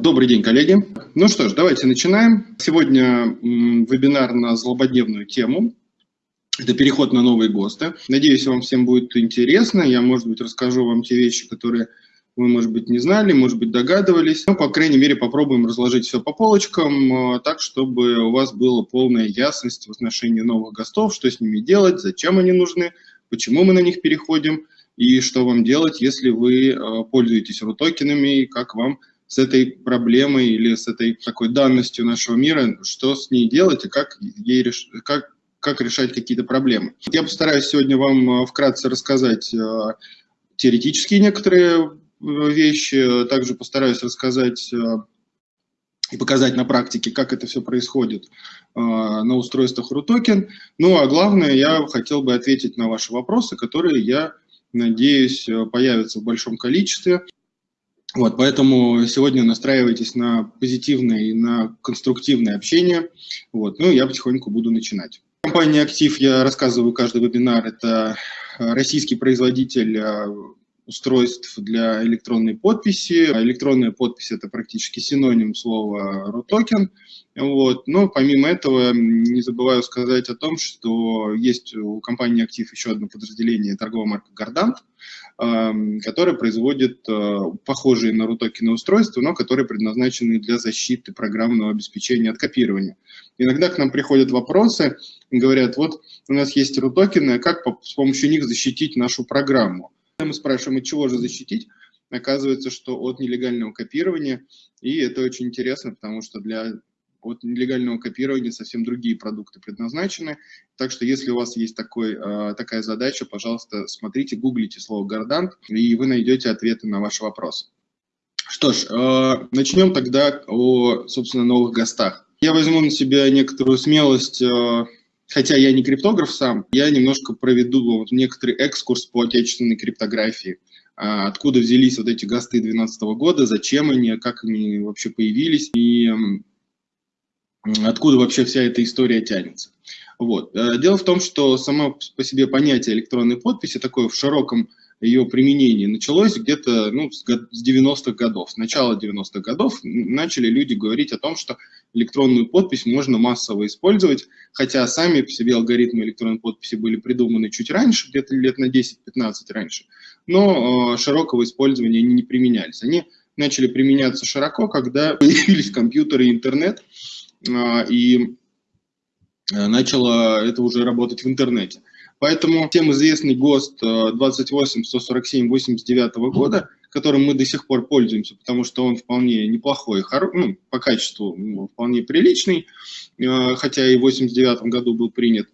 Добрый день, коллеги. Ну что ж, давайте начинаем. Сегодня вебинар на злободневную тему. Это переход на новые ГОСТы. Надеюсь, вам всем будет интересно. Я, может быть, расскажу вам те вещи, которые вы, может быть, не знали, может быть, догадывались. Но, по крайней мере, попробуем разложить все по полочкам, э, так, чтобы у вас была полная ясность в отношении новых ГОСТов, что с ними делать, зачем они нужны, почему мы на них переходим, и что вам делать, если вы э, пользуетесь рутокенами, и как вам с этой проблемой или с этой такой данностью нашего мира, что с ней делать и как, ей реш... как, как решать какие-то проблемы. Я постараюсь сегодня вам э, вкратце рассказать теоретические некоторые вещи, также постараюсь рассказать и показать на практике, как это все происходит на устройствах RUTOKEN. Ну а главное, я хотел бы ответить на ваши вопросы, которые, я надеюсь, появятся в большом количестве. Вот, поэтому сегодня настраивайтесь на позитивное и на конструктивное общение. Вот, ну, я потихоньку буду начинать. Компания «Актив», я рассказываю каждый вебинар, это российский производитель устройств для электронной подписи. Электронная подпись – это практически синоним слова RUTOKEN. Вот. Но помимо этого не забываю сказать о том, что есть у компании «Актив» еще одно подразделение, торговая марка «Гордант», эм, которая производит э, похожие на RUTOKEN устройства, но которые предназначены для защиты программного обеспечения от копирования. Иногда к нам приходят вопросы, говорят, вот у нас есть RUTOKEN, как с помощью них защитить нашу программу? Мы спрашиваем, от чего же защитить? Оказывается, что от нелегального копирования. И это очень интересно, потому что для от нелегального копирования совсем другие продукты предназначены. Так что если у вас есть такой, а, такая задача, пожалуйста, смотрите, гуглите слово «гордант», и вы найдете ответы на ваши вопросы. Что ж, а, начнем тогда о, собственно, новых гостах. Я возьму на себя некоторую смелость а, хотя я не криптограф сам, я немножко проведу вот некоторый экскурс по отечественной криптографии. А, откуда взялись вот эти ГАСТы 2012 года, зачем они, как они вообще появились и откуда вообще вся эта история тянется. Вот. Э, дело в том, что само по себе понятие электронной подписи такое в широком ее применение началось где-то ну, с 90-х годов. С начала 90-х годов начали люди говорить о том, что электронную подпись можно массово использовать, хотя сами по себе алгоритмы электронной подписи были придуманы чуть раньше, где-то лет на 10-15 раньше, но э, широкого использования они не применялись. Они начали применяться широко, когда появились компьютеры и интернет, и э, начало это уже работать в интернете. Поэтому всем известный ГОСТ 28-147-89 э, года, которым мы до сих пор пользуемся, потому что он вполне неплохой, ну, по качеству вполне приличный, э, хотя и в 89 году был принят,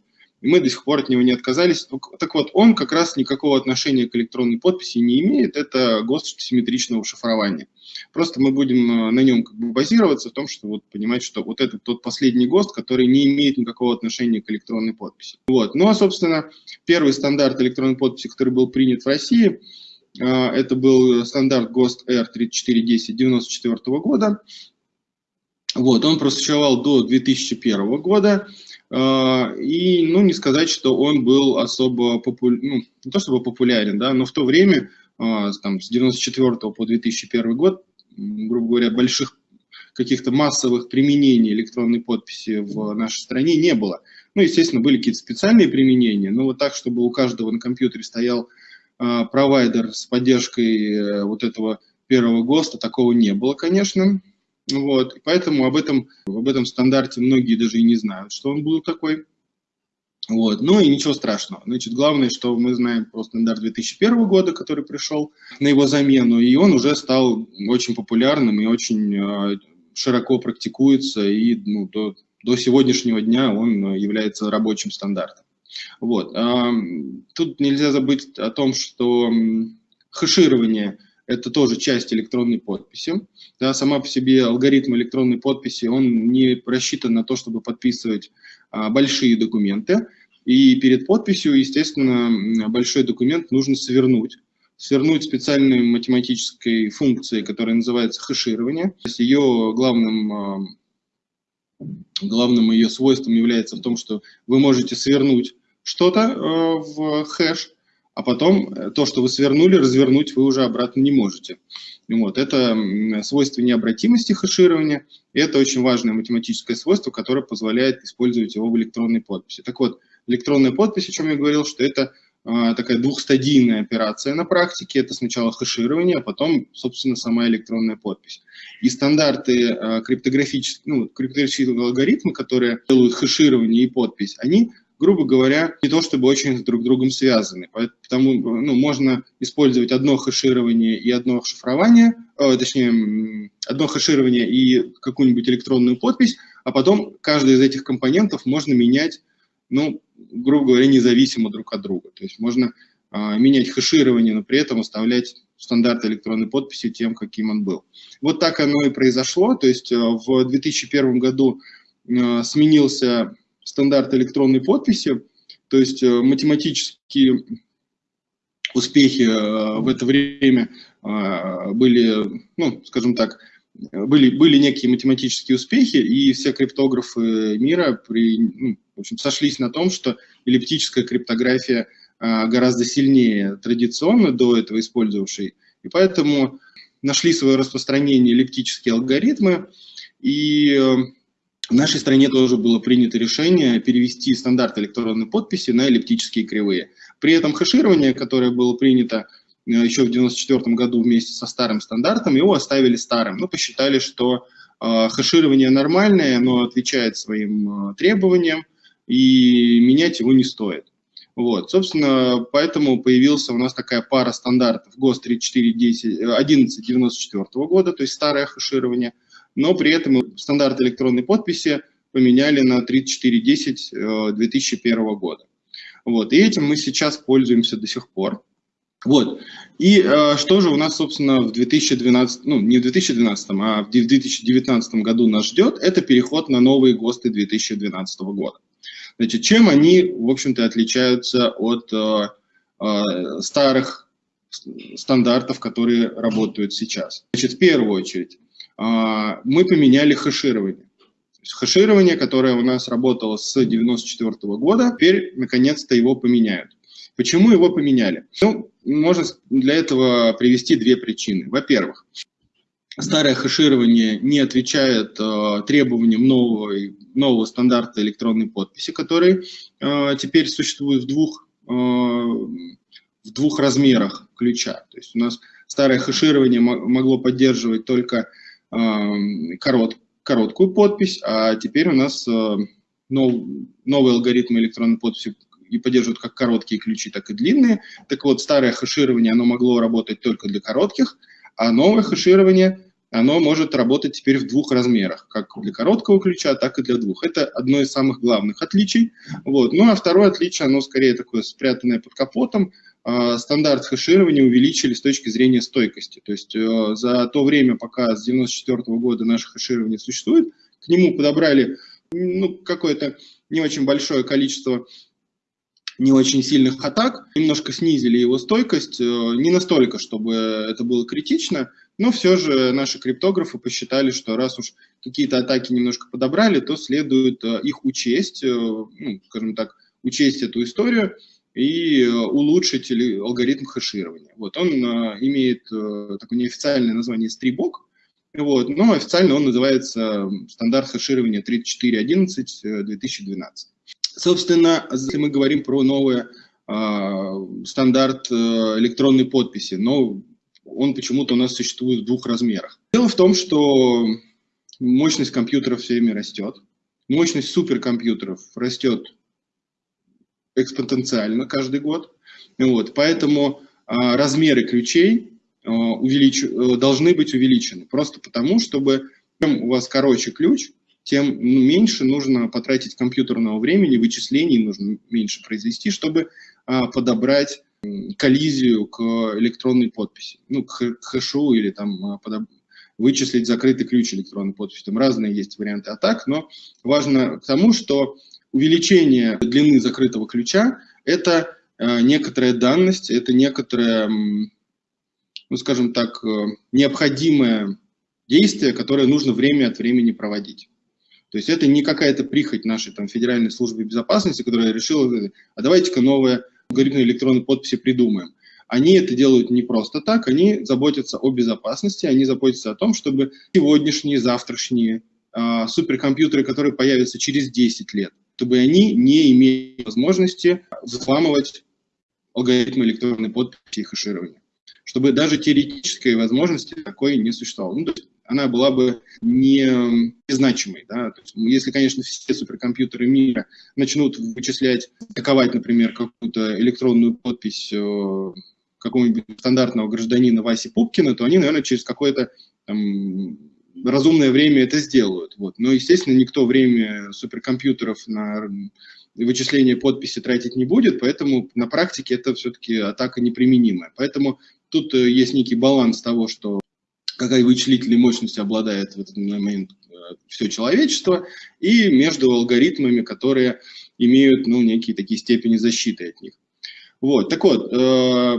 и мы до сих пор от него не отказались. Так вот, он как раз никакого отношения к электронной подписи не имеет, это ГОСТ симметричного шифрования. Просто мы будем э, на нем как бы базироваться в том, что вот понимать, что вот это тот последний ГОСТ, который не имеет никакого отношения к электронной подписи. Вот. Ну а, собственно, первый стандарт электронной подписи, который был принят в России, э, это был стандарт ГОСТ R3410 94 года. Вот, он просуществовал до 2001 года. Э, и, ну, не сказать, что он был особо популярен, ну, не то чтобы популярен, да, но в то время, там, с 94 по 2001 год, грубо говоря, больших каких-то массовых применений электронной подписи в нашей стране не было. Ну, естественно, были какие-то специальные применения, но вот так, чтобы у каждого на компьютере стоял э, провайдер с поддержкой э, вот этого первого ГОСТа, такого не было, конечно. Вот, поэтому об этом, об этом стандарте многие даже и не знают, что он был такой. Вот. Ну и ничего страшного. Значит, главное, что мы знаем про стандарт 2001 года, который пришел на его замену, и он уже стал очень популярным и очень э, широко практикуется, и ну, до, до сегодняшнего дня он является рабочим стандартом. Вот. Тут нельзя забыть о том, что хэширование – это тоже часть электронной подписи. Да, сама по себе алгоритм электронной подписи, он не рассчитан на то, чтобы подписывать а, большие документы. И перед подписью, естественно, большой документ нужно свернуть. Свернуть специальной математической функцией, которая называется хэширование. То есть ее главным, а, главным ее свойством является в том, что вы можете свернуть что-то а, в хэш, а потом э, то, что вы свернули, развернуть вы уже обратно не можете. Вот. Это свойство необратимости хеширования, это очень важное математическое свойство, которое позволяет использовать его в электронной подписи. Так вот, электронная подпись, о чем я говорил, что это а, такая двухстадийная операция на практике. Это сначала хеширование, а потом, собственно, сама электронная подпись. И стандарты а, криптографических, ну, криптографические алгоритмы, которые делают хеширование и подпись, они грубо говоря, не то чтобы очень друг с другом связаны. Поэтому ну, можно использовать одно хеширование и одно шифрование, э, точнее, одно хеширование и какую-нибудь электронную подпись, а потом каждый из этих компонентов можно менять, ну, грубо говоря, независимо друг от друга. То есть можно э, менять хеширование, но при этом оставлять стандарт электронной подписи тем, каким он был. Вот так оно и произошло. То есть э, в 2001 году э, сменился стандарт электронной подписи, то есть э, математические успехи э, в это время э, были, ну, скажем так, были, были некие математические успехи, и все криптографы мира при, ну, в общем, сошлись на том, что эллиптическая криптография гораздо сильнее традиционно до этого использовавшей, и поэтому нашли свое распространение эллиптические алгоритмы, и в нашей стране тоже было принято решение перевести стандарт электронной подписи на эллиптические кривые. При этом хеширование, которое было принято э, еще в 1994 году вместе со старым стандартом, его оставили старым. Ну, посчитали, что э, хеширование нормальное, оно отвечает своим э, требованиям, и менять его не стоит. Вот, собственно, поэтому появился у нас такая пара стандартов ГОСТ 3410, 1194 года, то есть старое хеширование – но при этом стандарт электронной подписи поменяли на 3410 2001 э, года. Вот, и этим мы сейчас пользуемся до сих пор. Вот. И э, что же у нас, собственно, в 2012, ну, не в 2012, а в 2019 году нас ждет, это переход на новые ГОСТы 2012 года. Значит, чем они, в общем-то, отличаются от э, э, старых стандартов, которые работают сейчас? Значит, в первую очередь, мы поменяли хеширование. Хеширование, которое у нас работало с 1994 года, теперь наконец-то его поменяют. Почему его поменяли? Ну, можно для этого привести две причины. Во-первых, старое хеширование не отвечает э, требованиям нового, нового стандарта электронной подписи, который э, теперь существует в двух, э, в двух размерах ключа. То есть у нас старое хеширование могло поддерживать только корот, короткую подпись, а теперь у нас э, нов, новый алгоритм электронной подписи и поддерживают как короткие ключи, так и длинные. Так вот, старое хеширование, оно могло работать только для коротких, а новое хеширование, оно может работать теперь в двух размерах, как для короткого ключа, так и для двух. Это одно из самых главных отличий. Вот. Ну а второе отличие, оно скорее такое спрятанное под капотом, стандарт хеширования увеличили с точки зрения стойкости. То есть э, за то время, пока с 1994 года наше хеширование существует, к нему подобрали ну, какое-то не очень большое количество не очень сильных атак, немножко снизили его стойкость, э, не настолько, чтобы это было критично, но все же наши криптографы посчитали, что раз уж какие-то атаки немножко подобрали, то следует э, их учесть, ну, скажем так, учесть эту историю, и э, улучшить алгоритм хеширования. Вот, он э, имеет э, такое неофициальное название стрибок, вот, но официально он называется стандарт хеширования 3411-2012. Собственно, если мы говорим про новый э, стандарт электронной подписи, но он почему-то у нас существует в двух размерах. Дело в том, что мощность компьютеров все время растет, мощность суперкомпьютеров растет экспоненциально каждый год. Вот, поэтому а, размеры ключей а, увелич... Э, должны быть увеличены. Просто потому, чтобы чем у вас короче ключ, тем ну, меньше нужно потратить компьютерного времени, вычислений нужно меньше произвести, чтобы а, подобрать коллизию к электронной подписи, ну, к хэшу или там подоб... вычислить закрытый ключ электронной подписи. Там разные есть варианты атак, но важно к тому, что увеличение длины закрытого ключа – это э, некоторая данность, это некоторое, ну, скажем так, э, необходимое действие, которое нужно время от времени проводить. То есть это не какая-то прихоть нашей там, Федеральной службы безопасности, которая решила, а давайте-ка новое алгоритмы электронной подписи придумаем. Они это делают не просто так, они заботятся о безопасности, они заботятся о том, чтобы сегодняшние, завтрашние э, суперкомпьютеры, которые появятся через 10 лет, чтобы они не имели возможности взламывать алгоритмы электронной подписи и хеширования. Чтобы даже теоретической возможности такой не существовало. Ну, то есть она была бы не незначимой. Да? То есть, если, конечно, все суперкомпьютеры мира начнут вычислять, атаковать, например, какую-то электронную подпись э, какого-нибудь стандартного гражданина Васи Пупкина, то они, наверное, через какое-то разумное время это сделают. Вот. Но, естественно, никто время суперкомпьютеров на вычисление подписи тратить не будет, поэтому на практике это все-таки атака неприменимая. Поэтому тут э, есть некий баланс того, что какая вычислительной мощностью обладает в этот момент э, все человечество, и между алгоритмами, которые имеют ну, некие такие степени защиты от них. Вот, так вот, э,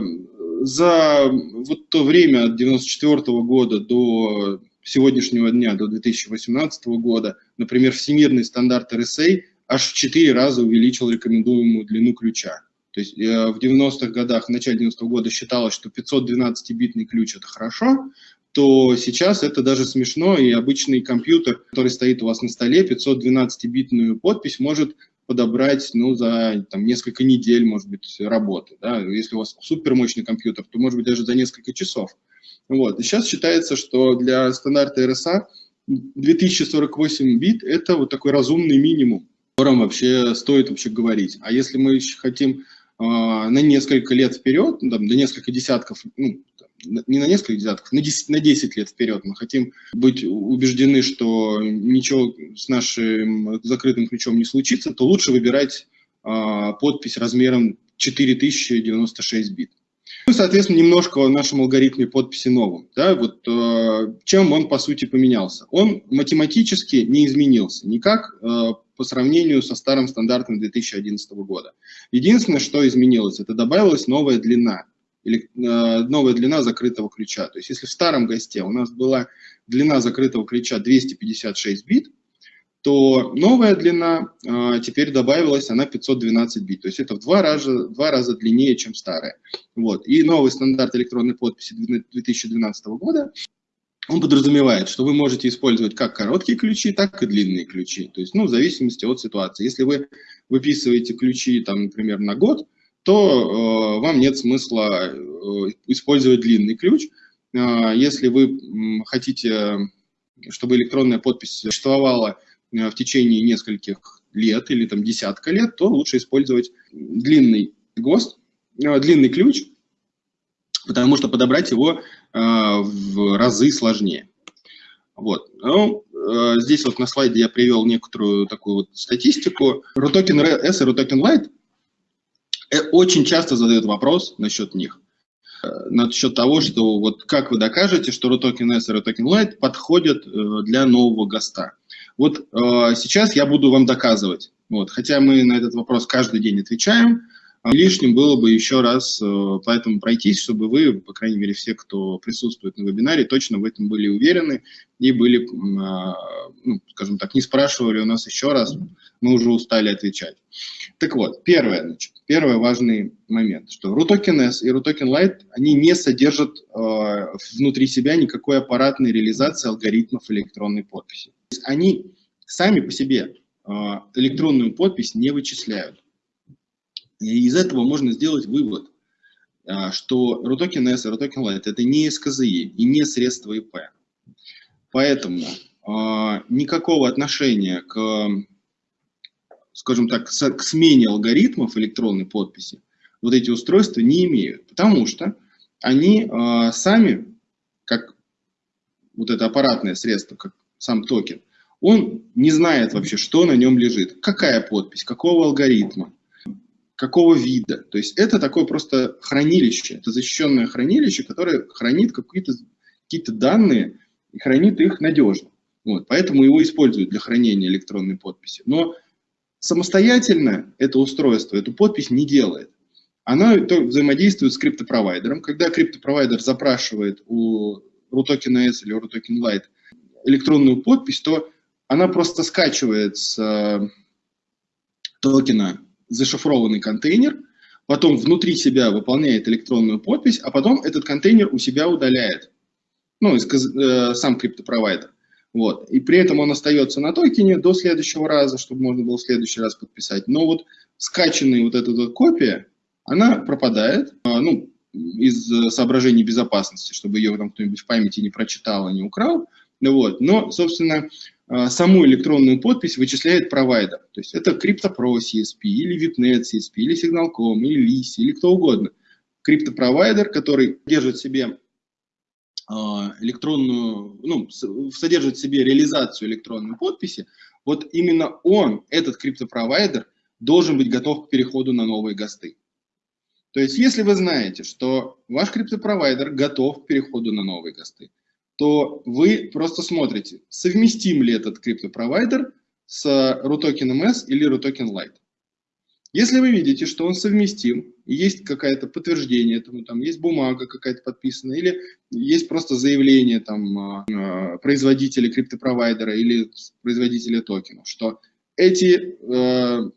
за вот то время от 94 года до сегодняшнего дня, до 2018 года, например, всемирный стандарт RSA аж в 4 раза увеличил рекомендуемую длину ключа. То есть э, в 90-х годах, в начале 90-го года считалось, что 512-битный ключ – это хорошо, то сейчас это даже смешно, и обычный компьютер, который стоит у вас на столе, 512-битную подпись может подобрать ну, за там, несколько недель, может быть, работы. Да? Если у вас супермощный компьютер, то, может быть, даже за несколько часов. Вот. И сейчас считается, что для стандарта RSA 2048 бит – это вот такой разумный минимум, о котором вообще стоит вообще говорить. А если мы еще хотим э, на несколько лет вперед, ну, там, до несколько десятков, ну, не на несколько десятков, на 10, на 10 лет вперед. Мы хотим быть убеждены, что ничего с нашим закрытым ключом не случится, то лучше выбирать э, подпись размером 4096 бит. Ну, соответственно, немножко о нашем алгоритме подписи новом. Да, вот, э, чем он, по сути, поменялся? Он математически не изменился никак э, по сравнению со старым стандартом 2011 года. Единственное, что изменилось, это добавилась новая длина или э, новая длина закрытого ключа. То есть если в старом госте у нас была длина закрытого ключа 256 бит, то новая длина э, теперь добавилась, она 512 бит. То есть это в два раза, два раза длиннее, чем старая. Вот. И новый стандарт электронной подписи 2012 года, он подразумевает, что вы можете использовать как короткие ключи, так и длинные ключи. То есть, ну, в зависимости от ситуации. Если вы выписываете ключи, там, например, на год, то э, вам нет смысла э, использовать длинный ключ. Э, если вы хотите, чтобы электронная подпись существовала в течение нескольких лет или там десятка лет, то лучше использовать длинный ГОСТ, длинный ключ, потому что подобрать его в разы сложнее. Вот. Ну, здесь вот на слайде я привел некоторую такую вот статистику. RUTOKEN S и RUTOKEN Lite Э, очень часто задают вопрос насчет них. Э, насчет того, что вот как вы докажете, что RUTOKEN S и RUTOKEN Lite подходят э, для нового ГОСТа. Вот сейчас я буду вам доказывать. Вот, хотя мы на этот вопрос каждый день отвечаем, лишним было бы еще раз поэтому пройтись, чтобы вы, по крайней мере, все, кто присутствует на вебинаре, точно в этом были уверены и были, ну, скажем так, не спрашивали у нас еще раз, мы уже устали отвечать. Так вот, первое, значит, первый важный момент, что RUTOKEN S и RUTOKEN Lite, они не содержат э, внутри себя никакой аппаратной реализации алгоритмов электронной подписи. Они сами по себе э, электронную подпись не вычисляют. И из этого можно сделать вывод, э, что RUTOKEN S и RUTOKEN Lite это не СКЗИ и не средства ИП. Поэтому э, никакого отношения к скажем так, к смене алгоритмов электронной подписи вот эти устройства не имеют, потому что они э, сами, как вот это аппаратное средство, как сам токен, он не знает вообще, что на нем лежит, какая подпись, какого алгоритма, какого вида. То есть это такое просто хранилище, это защищенное хранилище, которое хранит какие-то какие данные и хранит их надежно. Вот, поэтому его используют для хранения электронной подписи. Но Самостоятельно это устройство эту подпись не делает. Она взаимодействует с криптопровайдером. Когда криптопровайдер запрашивает у RUTOKEN S или RUTOKEN Lite электронную подпись, то она просто скачивает с э, токена зашифрованный контейнер, потом внутри себя выполняет электронную подпись, а потом этот контейнер у себя удаляет. Ну, э, сам криптопровайдер. Вот. И при этом он остается на токене до следующего раза, чтобы можно было в следующий раз подписать. Но вот скачанная вот эта вот копия, она пропадает, а, ну, из соображений безопасности, чтобы ее там кто-нибудь в памяти не прочитал и не украл. Вот. Но, собственно, саму электронную подпись вычисляет провайдер. То есть это CryptoPro CSP, или VIPNet CSP, или Signal.com, или LIS, или кто угодно. Криптопровайдер, который держит себе а, электронную, ну, содержит в себе реализацию электронной подписи, вот именно он, этот криптопровайдер, должен быть готов к переходу на новые ГОСТы. То есть, если вы знаете, что ваш криптопровайдер готов к переходу на новые ГОСТы, то вы просто смотрите, совместим ли этот криптопровайдер с RUTOKEN MS или RUTOKEN Lite. Если вы видите, что он совместим, есть какое-то подтверждение этому, там есть бумага какая-то подписанная, или есть просто заявление там, э, производителя криптопровайдера или производителя токенов, что эти э,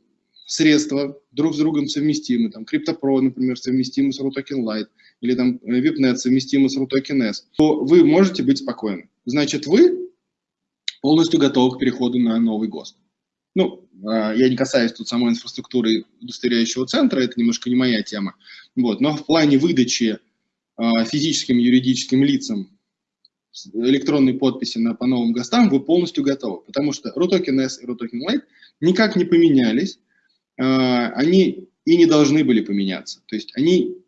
средства друг с другом совместимы, там CryptoPro, например, совместимы с RUTOKEN Lite, или там VIPNet совместимы с RUTOKEN S, то вы можете быть спокойны. Значит, вы полностью готовы к переходу на новый ГОСТ. Ну, а, я не касаюсь тут самой инфраструктуры удостоверяющего центра, это немножко не моя тема. Вот. Но в плане выдачи а, физическим и юридическим лицам электронной подписи на, по новым ГОСТам вы полностью готовы, потому что RUTOKEN и RUTOKEN никак не поменялись, а, они и не должны были поменяться. То есть они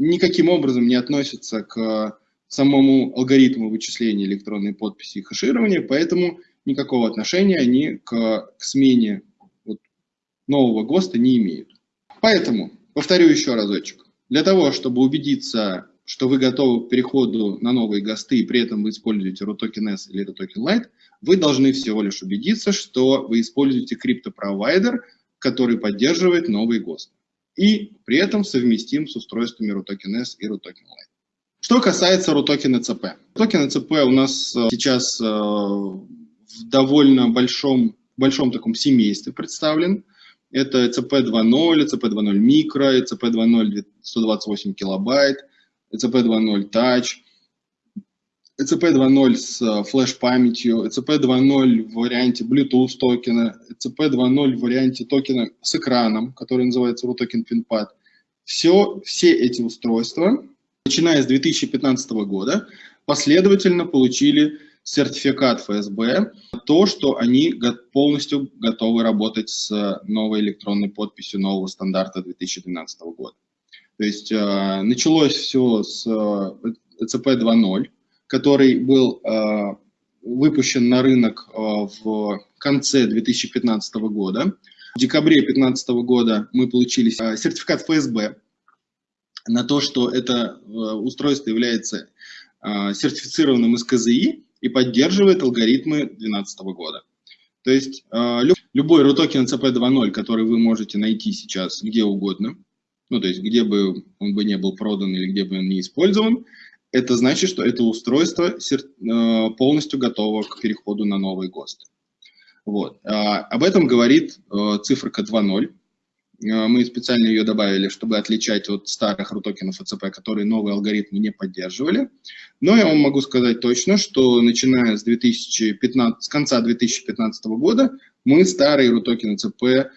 никаким образом не относятся к самому алгоритму вычисления электронной подписи и хеширования, поэтому никакого отношения они к, к смене вот, нового ГОСТа не имеют. Поэтому, повторю еще разочек, для того, чтобы убедиться, что вы готовы к переходу на новые ГОСТы, и при этом вы используете RUTOKEN S или RUTOKEN Lite, вы должны всего лишь убедиться, что вы используете криптопровайдер, который поддерживает новый ГОСТ. И при этом совместим с устройствами RUTOKEN S и RUTOKEN Lite. Что касается RUTOKEN ECP. RUTOKEN ECP у нас э, сейчас э, в довольно большом, большом таком семействе представлен. Это ECP 2.0, ECP 2.0 микро, ECP 2.0 128 килобайт, ECP 2.0 Touch, ECP 2.0 с флеш-памятью, ECP 2.0 в варианте Bluetooth токена, ECP 2.0 в варианте токена с экраном, который называется RUTOKEN PinPad. Все, все эти устройства, начиная с 2015 года, последовательно получили сертификат ФСБ, то, что они полностью готовы работать с новой электронной подписью нового стандарта 2012 года. То есть э, началось все с э, ЦП 2.0, который был э, выпущен на рынок э, в конце 2015 года. В декабре 2015 года мы получили э, сертификат ФСБ на то, что это устройство является сертифицированным из КЗИ, и поддерживает алгоритмы 2012 года. То есть любой RUTOKEN CP 2.0, который вы можете найти сейчас где угодно, ну то есть где бы он бы не был продан или где бы он не использован, это значит, что это устройство э, полностью готово к переходу на новый ГОСТ. Вот. А, об этом говорит э, циферка 2.0. Э, мы специально ее добавили, чтобы отличать от старых рутокенов ЭЦП, которые новые алгоритмы не поддерживали. Но я вам могу сказать точно, что начиная с, 2015, с конца 2015 года мы старые рутокены ЭЦП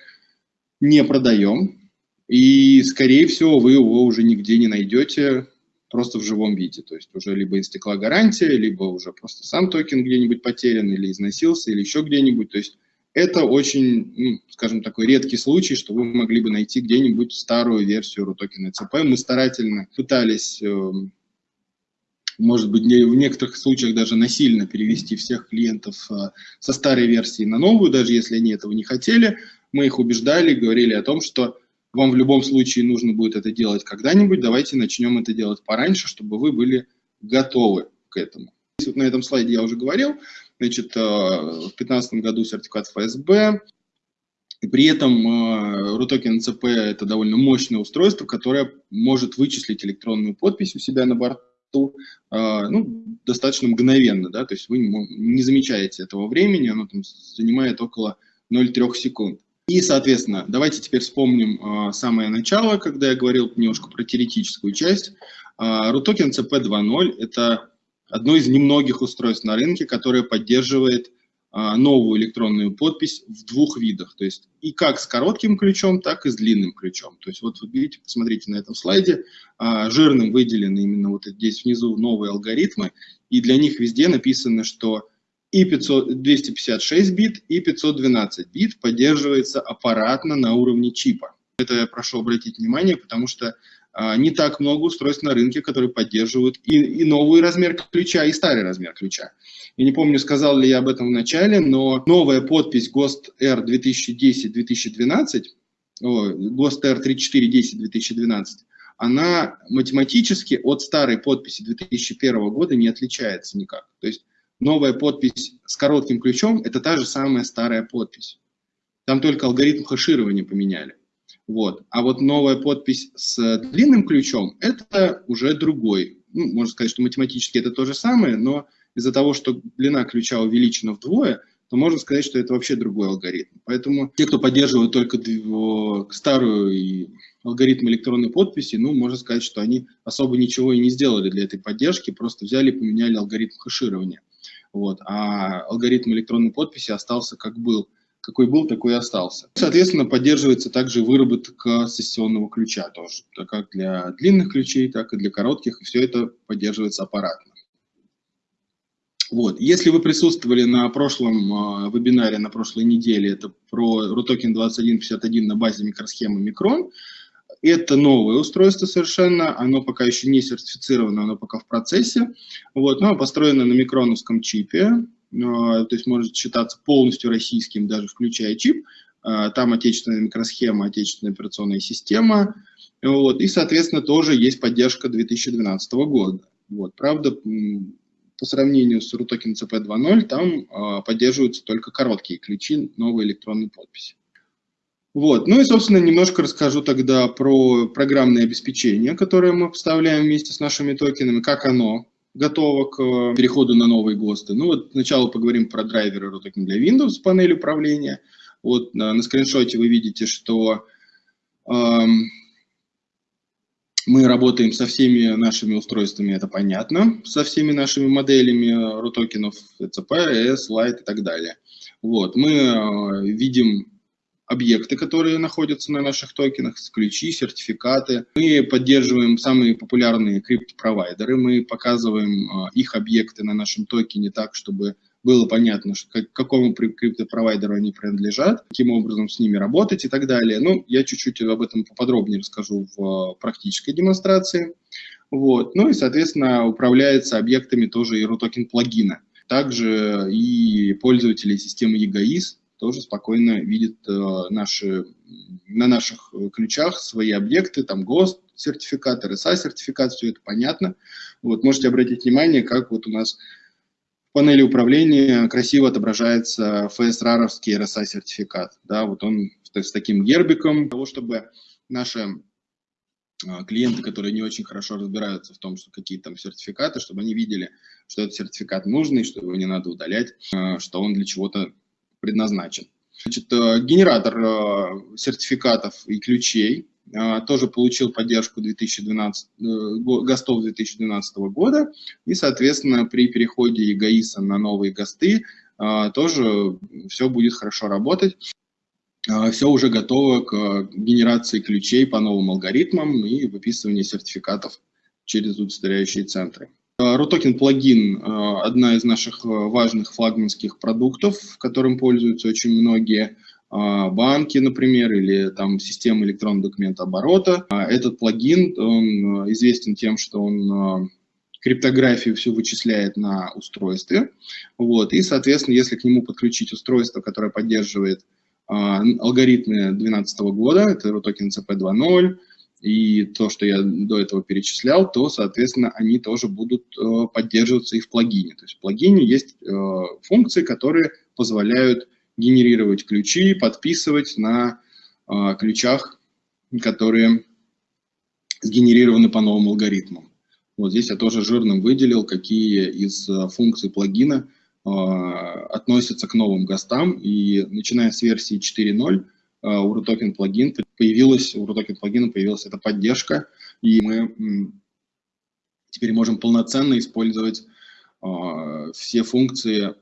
не продаем. И, скорее всего, вы его уже нигде не найдете просто в живом виде. То есть уже либо истекла гарантия, либо уже просто сам токен где-нибудь потерян или износился, или еще где-нибудь. То есть это очень, ну, скажем, такой редкий случай, что вы могли бы найти где-нибудь старую версию RUTOKEN ECP. Мы старательно пытались, эм, может быть, в некоторых случаях даже насильно перевести всех клиентов э, со старой версии на новую, даже если они этого не хотели. Мы их убеждали, говорили о том, что вам в любом случае нужно будет это делать когда-нибудь, давайте начнем это делать пораньше, чтобы вы были готовы к этому. Вот на этом слайде я уже говорил, Значит, э, в 2015 году сертификат ФСБ, и при этом э, RUTOKEN ЦП – это довольно мощное устройство, которое может вычислить электронную подпись у себя на борту э, ну, достаточно мгновенно. Да? То есть вы не замечаете этого времени, оно там занимает около 0,3 секунд. И, соответственно, давайте теперь вспомним а, самое начало, когда я говорил немножко про теоретическую часть. А, RUTOKEN CP2.0 – это одно из немногих устройств на рынке, которое поддерживает а, новую электронную подпись в двух видах. То есть и как с коротким ключом, так и с длинным ключом. То есть вот вы видите, посмотрите на этом слайде, а, жирным выделены именно вот здесь внизу новые алгоритмы, и для них везде написано, что и 500, 256 бит, и 512 бит поддерживается аппаратно на уровне чипа. Это я прошу обратить внимание, потому что а, не так много устройств на рынке, которые поддерживают и, и новый размер ключа, и старый размер ключа. Я не помню, сказал ли я об этом в начале, но новая подпись ГОСТ R 2010-2012, ГОСТ R 3410-2012, она математически от старой подписи 2001 года не отличается никак. То есть новая подпись с коротким ключом – это та же самая старая подпись. Там только алгоритм хеширования поменяли. Вот. А вот новая подпись с длинным ключом – это уже другой. Ну, можно сказать, что математически это то же самое, но из-за того, что длина ключа увеличена вдвое, то можно сказать, что это вообще другой алгоритм. Поэтому те, кто поддерживают только старую алгоритм электронной подписи, ну, можно сказать, что они особо ничего и не сделали для этой поддержки, просто взяли и поменяли алгоритм хеширования. Вот. А алгоритм электронной подписи остался как был. Какой был, такой и остался. Соответственно, поддерживается также выработка сессионного ключа тоже, как для длинных ключей, так и для коротких, и все это поддерживается аппаратно. Вот. Если вы присутствовали на прошлом э, вебинаре, на прошлой неделе, это про RUTOKEN 2151 на базе микросхемы Micron, это новое устройство совершенно, оно пока еще не сертифицировано, оно пока в процессе. Вот, но построено на микроновском чипе, э, то есть может считаться полностью российским, даже включая чип. Э, там отечественная микросхема, отечественная операционная система. Вот, и, соответственно, тоже есть поддержка 2012 года. Вот, правда, по сравнению с RUTOKEN CP 2.0 там поддерживаются только короткие ключи новой электронной подписи. Вот. Ну и, собственно, немножко расскажу тогда про программное обеспечение, которое мы поставляем вместе с нашими токенами, как оно готово к э, переходу на новые ГОСТы. Ну вот сначала поговорим про драйверы RUTOKEN для Windows, панель управления. Вот на, на скриншоте вы видите, что эм, мы работаем со всеми нашими устройствами, это понятно, со всеми нашими моделями рутокенов, ECP, ES, Lite и так далее. Вот, мы э, видим объекты, которые находятся на наших токенах, ключи, сертификаты. Мы поддерживаем самые популярные криптопровайдеры, мы показываем э, их объекты на нашем токене так, чтобы было понятно, к какому криптопровайдеру они принадлежат, каким образом с ними работать и так далее. Ну, я чуть-чуть об этом поподробнее расскажу в э, практической демонстрации. Вот. Ну и, соответственно, управляется объектами тоже и RUTOKEN плагина. Также и пользователи системы EGAIS тоже спокойно видят э, наши, на наших ключах свои объекты, там ГОСТ, сертификат, RSA сертификат, все это понятно. Вот, можете обратить внимание, как вот у нас панели управления красиво отображается FSRAR-овский RSA-сертификат. Да, вот он с таким гербиком, для того, чтобы наши а, клиенты, которые не очень хорошо разбираются в том, что какие там сертификаты, чтобы они видели, что этот сертификат нужный, что его не надо удалять, что он для чего-то предназначен. Значит, э, генератор э, сертификатов и ключей а, тоже получил поддержку 2012, э, ГОСТов 2012 года, и, соответственно, при переходе ЕГАИСа на новые ГОСТы тоже все будет хорошо работать. Все уже готово к генерации ключей по новым алгоритмам и выписыванию сертификатов через удостоверяющие центры. RUTOKEN плагин – одна из наших важных флагманских продуктов, которым пользуются очень многие банки, например, или там системы электронного документа оборота. Этот плагин, он известен тем, что он криптографию все вычисляет на устройстве. Вот, и, соответственно, если к нему подключить устройство, которое поддерживает алгоритмы 2012 года, это RUTOKEN CP 2.0, и то, что я до этого перечислял, то, соответственно, они тоже будут э, поддерживаться и в плагине. То есть в плагине есть э, функции, которые позволяют генерировать ключи, подписывать на э, ключах, которые сгенерированы по новым алгоритмам. Вот здесь я тоже жирным выделил, какие из функций плагина относятся к новым ГОСТам. И начиная с версии 4.0 у RUTOKEN плагин появилась, у RUTOKEN плагина появилась эта поддержка, и мы теперь можем полноценно использовать все функции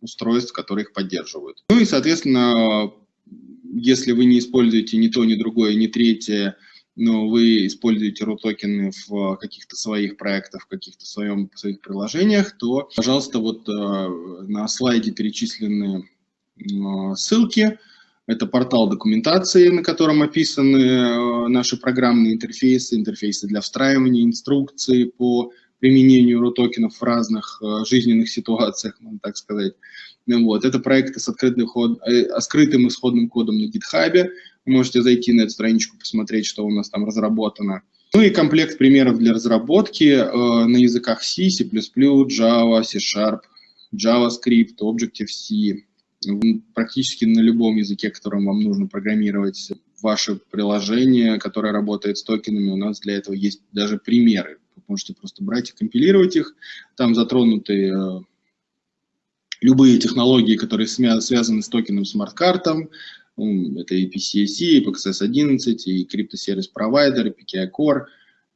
устройств, которые их поддерживают. Ну и, соответственно, если вы не используете ни то, ни другое, ни третье, но вы используете RUTOKEN в каких-то своих проектах, в каких-то своем, своих приложениях, то, пожалуйста, вот э, на слайде перечислены э, ссылки. Это портал документации, на котором описаны э, наши программные интерфейсы, интерфейсы для встраивания, инструкции по применению рутокенов в разных э, жизненных ситуациях, можно так сказать. Ну вот. Это проекты с открытым, ход, э, скрытым исходным кодом на GitHub. Вы можете зайти на эту страничку, посмотреть, что у нас там разработано. Ну и комплект примеров для разработки на языках C, C++, Java, C-Sharp, JavaScript, Objective-C. Практически на любом языке, которым вам нужно программировать ваше приложение, которое работает с токенами, у нас для этого есть даже примеры. Вы можете просто брать и компилировать их. Там затронуты э, любые технологии, которые связаны с токеном смарт-картом. Это и PCSC, и PXS11, и криптосервис провайдер, и PKI Core,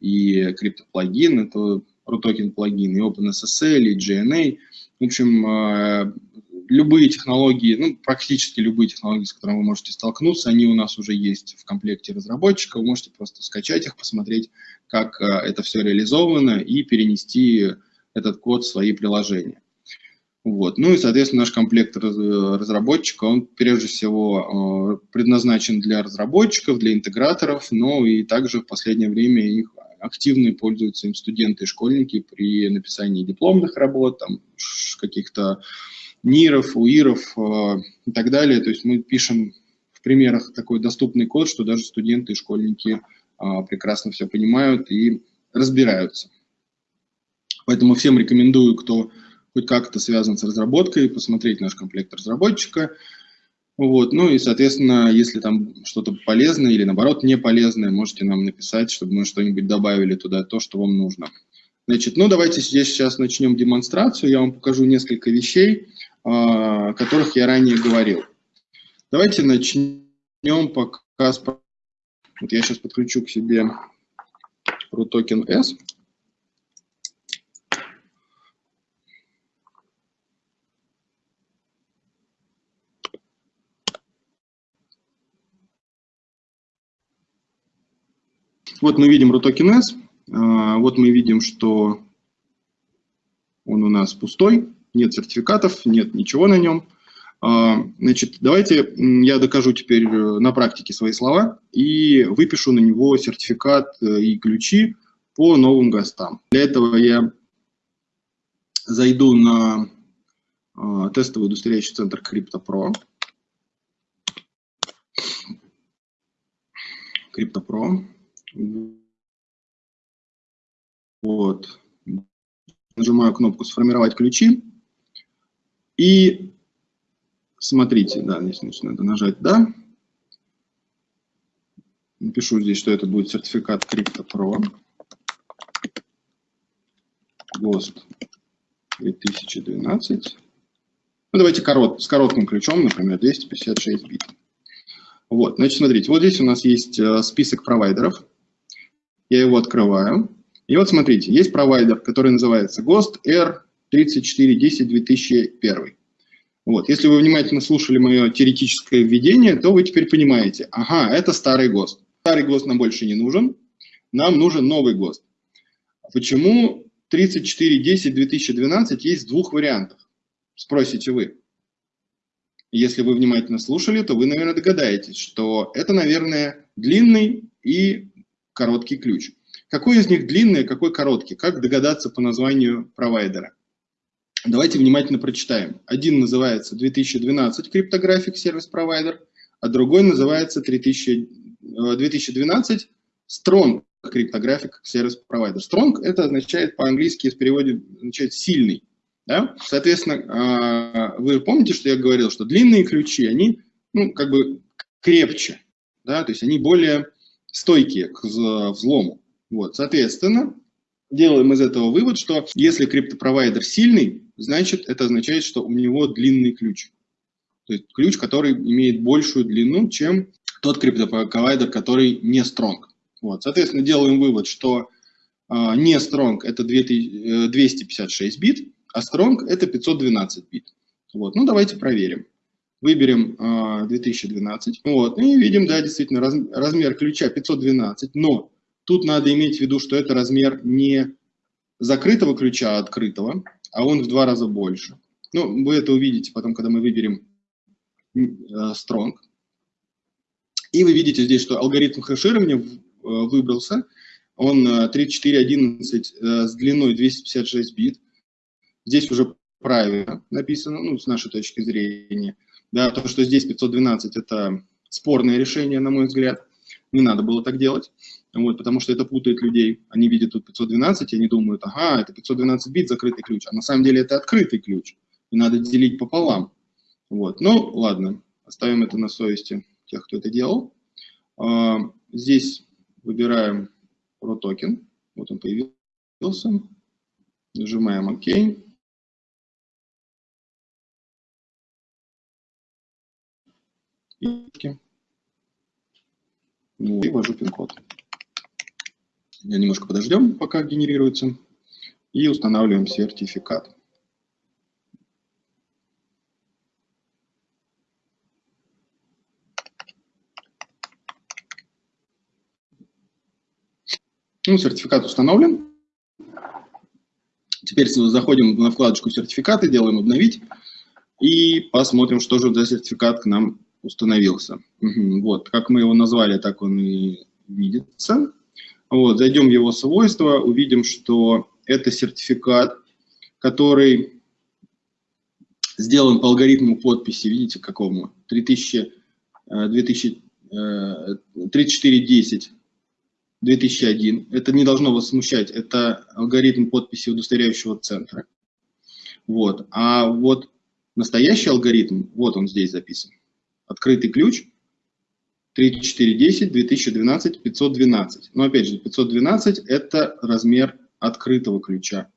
и криптоплагин, это RUTOKEN плагин, и OpenSSL, и GNA. В общем, э, любые технологии, ну, практически любые технологии, с которыми вы можете столкнуться, они у нас уже есть в комплекте разработчика, вы можете просто скачать их, посмотреть, как э, это все реализовано и перенести этот код в свои приложения. Вот. Ну и, соответственно, наш комплект разработчика, он прежде всего э, предназначен для разработчиков, для интеграторов, но и также в последнее время их активно пользуются им студенты и школьники при написании дипломных работ, каких-то НИРов, УИРов э, и так далее. То есть мы пишем в примерах такой доступный код, что даже студенты и школьники э, прекрасно все понимают и разбираются. Поэтому всем рекомендую, кто хоть как-то связан с разработкой, посмотреть наш комплект разработчика. Вот. Ну и, соответственно, если там что-то полезное или, наоборот, не полезное, можете нам написать, чтобы мы что-нибудь добавили туда, то, что вам нужно. Значит, ну давайте здесь сейчас начнем демонстрацию. Я вам покажу несколько вещей, о которых я ранее говорил. Давайте начнем пока с... Вот я сейчас подключу к себе RUTOKEN S. Вот мы видим RUTOKEN S. А, вот мы видим, что он у нас пустой нет сертификатов, нет ничего на нем. А, значит, давайте я докажу теперь э, на практике свои слова и выпишу на него сертификат э, и ключи по новым ГОСТам. Для этого я зайду на а, тестовый удостоверяющий центр CryptoPro. CryptoPro. Вот. Нажимаю кнопку «Сформировать ключи». И смотрите, да, здесь надо нажать «Да». Напишу здесь, что это будет сертификат CryptoPro. ГОСТ 2012. Ну, давайте корот, с коротким ключом, например, 256 бит. Вот, значит, смотрите, вот здесь у нас есть э, список провайдеров. Я его открываю. И вот смотрите, есть провайдер, который называется ГОСТ R 3410-2001. Вот. Если вы внимательно слушали мое теоретическое введение, то вы теперь понимаете, ага, это старый ГОСТ. Старый ГОСТ нам больше не нужен, нам нужен новый ГОСТ. Почему 3410-2012 есть в двух вариантах? Спросите вы. Если вы внимательно слушали, то вы, наверное, догадаетесь, что это, наверное, длинный и короткий ключ. Какой из них длинный, а какой короткий? Как догадаться по названию провайдера? Давайте внимательно прочитаем. Один называется 2012 Cryptographic Service Provider, а другой называется 3000, 2012 Strong Cryptographic Service Provider. Strong это означает по-английски в переводе означает сильный. Да? Соответственно, а, вы помните, что я говорил, что длинные ключи, они ну, как бы крепче, да? то есть они более стойкие к взлому. Вот, соответственно, делаем из этого вывод, что если криптопровайдер сильный, значит это означает, что у него длинный ключ. То есть ключ, который имеет большую длину, чем тот криптопровайдер, который не strong. Вот, соответственно, делаем вывод, что э, не strong это 256 бит, а strong это 512 бит. Вот, ну давайте проверим. Выберем э, 2012, вот, и видим, да, действительно, раз, размер ключа 512, но тут надо иметь в виду, что это размер не закрытого ключа, а открытого, а он в два раза больше. Ну, вы это увидите потом, когда мы выберем э, strong. И вы видите здесь, что алгоритм хэширования э, выбрался, он 3411 э, с длиной 256 бит. Здесь уже правильно написано, ну, с нашей точки зрения. Да, то, что здесь 512 – это спорное решение, на мой взгляд. Не надо было так делать, вот, потому что это путает людей. Они видят тут 512, и они думают, ага, это 512 бит, закрытый ключ. А на самом деле это открытый ключ, и надо делить пополам. Вот. Ну, ладно, оставим это на совести тех, кто это делал. А, здесь выбираем токен. Вот он появился. Нажимаем ОК. и ввожу пин-код. Немножко подождем, пока генерируется, и устанавливаем сертификат. Ну, сертификат установлен. Теперь заходим на вкладочку «Сертификаты», делаем «Обновить» и посмотрим, что же за сертификат к нам установился. Угу. Вот, как мы его назвали, так он и видится. Вот, зайдем в его свойства, увидим, что это сертификат, который сделан по алгоритму подписи, видите, какому? 3000, 2000, 3410 2001. Это не должно вас смущать, это алгоритм подписи удостоверяющего центра. Вот. А вот настоящий алгоритм, вот он здесь записан. Открытый ключ 3410 2012 512. Но опять же, 512 это размер открытого ключа.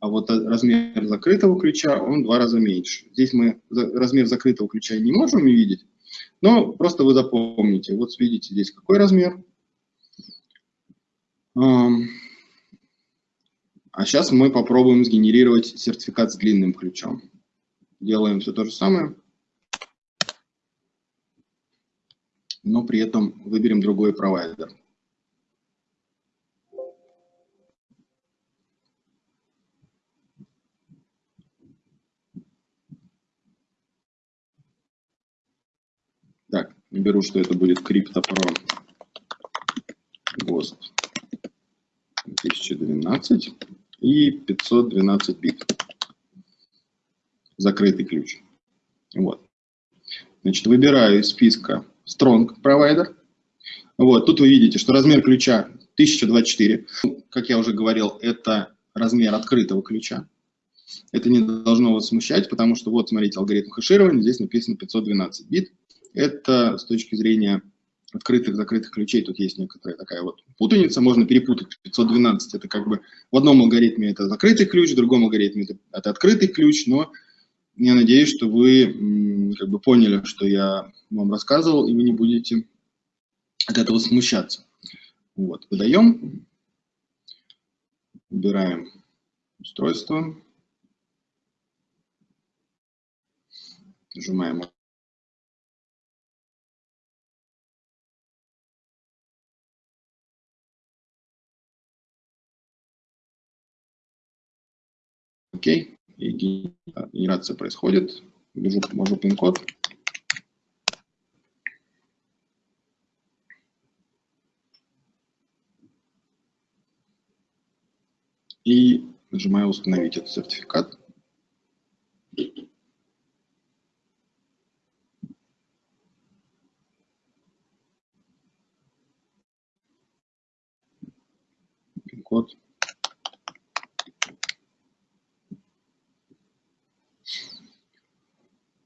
А вот размер закрытого ключа, он в два раза меньше. Здесь мы размер закрытого ключа не можем увидеть, но просто вы запомните. Вот видите здесь какой размер. А сейчас мы попробуем сгенерировать сертификат с длинным ключом. Делаем все то же самое. Но при этом выберем другой провайдер. Так, беру, что это будет CryptoPro GOST 2012 и 512 бит. Закрытый ключ. Вот. Значит, выбираю из списка Strong провайдер. Вот, тут вы видите, что размер ключа 1024. Как я уже говорил, это размер открытого ключа. Это не должно вас смущать, потому что вот, смотрите, алгоритм хэширования, здесь написано 512 бит. Это с точки зрения открытых, закрытых ключей, тут есть некоторая такая вот путаница, можно перепутать 512, это как бы в одном алгоритме это закрытый ключ, в другом алгоритме это, это открытый ключ, но я надеюсь, что вы как бы поняли, что я вам рассказывал, и вы не будете от этого смущаться. Вот, выдаем, убираем устройство, нажимаем Окей, и генерация происходит. Ввожу, ввожу пин-код. и нажимаю «Установить этот сертификат». Пин-код. А,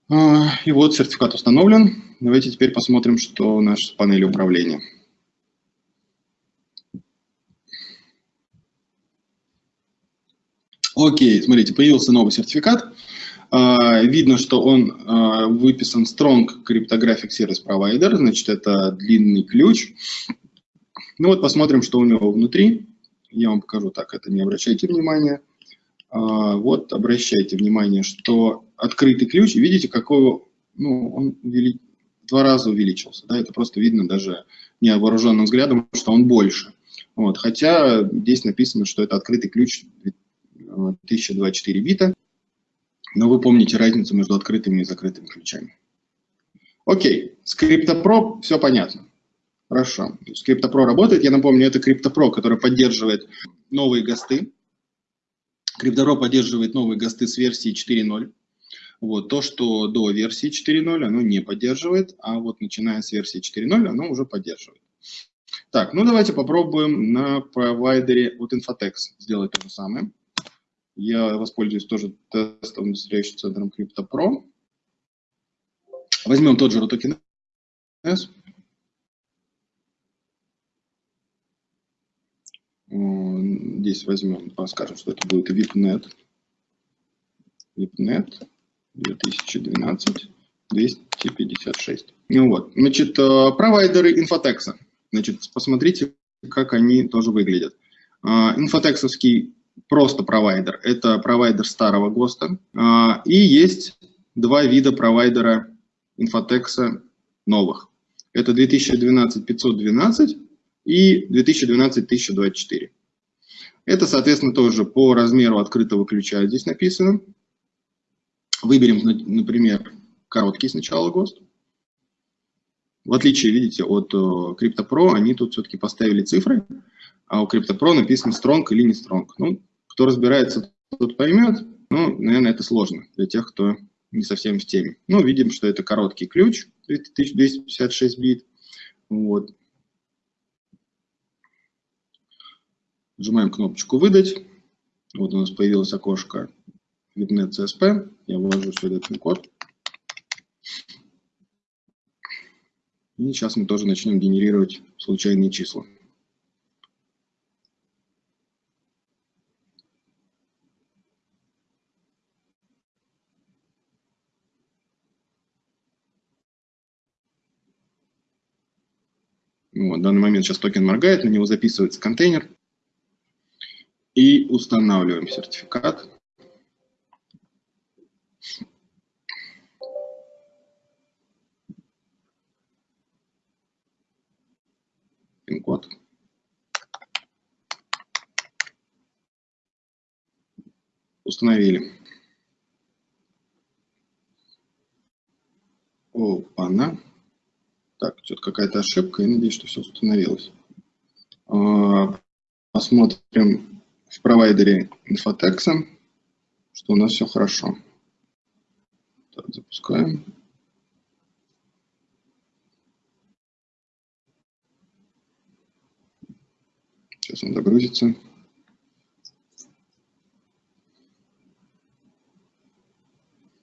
и вот сертификат установлен. Давайте теперь посмотрим, что у нас с панели управления. Окей, смотрите, появился новый сертификат. А, видно, что он а, выписан Strong Cryptographic Service Provider, значит, это длинный ключ. Ну вот посмотрим, что у него внутри. Я вам покажу так, это не обращайте внимания. А, вот обращайте внимание, что открытый ключ, видите, какой ну, он увели... два раза увеличился. Да? Это просто видно даже невооруженным взглядом, что он больше. Вот. Хотя здесь написано, что это открытый ключ 1024 бита. Но вы помните разницу между открытыми и закрытыми ключами. Окей, с CryptoPro все понятно. Хорошо. CryptoPro работает. Я напомню, это CryptoPro, который поддерживает новые ГОСТы. CryptoPro поддерживает новые ГОСТы с версии 4.0. Вот, то, что до версии 4.0, оно не поддерживает, а вот начиная с версии 4.0, оно уже поддерживает. Так, ну давайте попробуем на провайдере вот Infotex сделать то же самое. Я воспользуюсь тоже тестовым диstribution центром CryptoPro. Возьмем тот же RUTOKEN S. Здесь возьмем, скажем, что это будет VIPNet. VIPNet 2012 256. Ну вот, значит, э, провайдеры инфотекса. Значит, посмотрите, как они тоже выглядят. Э, инфотексовский просто провайдер. Это провайдер старого ГОСТа. А, и есть два вида провайдера инфотекса новых. Это 2012-512 и 2012-1024. Это, соответственно, тоже по размеру открытого ключа здесь написано. Выберем, например, короткий сначала ГОСТ. В отличие, видите, от э, CryptoPro, они тут все-таки поставили цифры, а у CryptoPro написано strong или не strong. Ну, кто разбирается, тот поймет. Ну, наверное, это сложно для тех, кто не совсем в теме. Ну, видим, что это короткий ключ, 1256 бит. Вот. Нажимаем кнопочку «Выдать». Вот у нас появилось окошко VIPNet CSP. Я ввожу сюда этот код. И сейчас мы тоже начнем генерировать случайные числа. Вот, в данный момент сейчас токен моргает, на него записывается контейнер. И устанавливаем сертификат. Пин-код. Установили. Опа-на. Так, что-то какая-то ошибка, я надеюсь, что все установилось. А, посмотрим в провайдере Infotex, что у нас все хорошо. Так, запускаем. Сейчас он загрузится.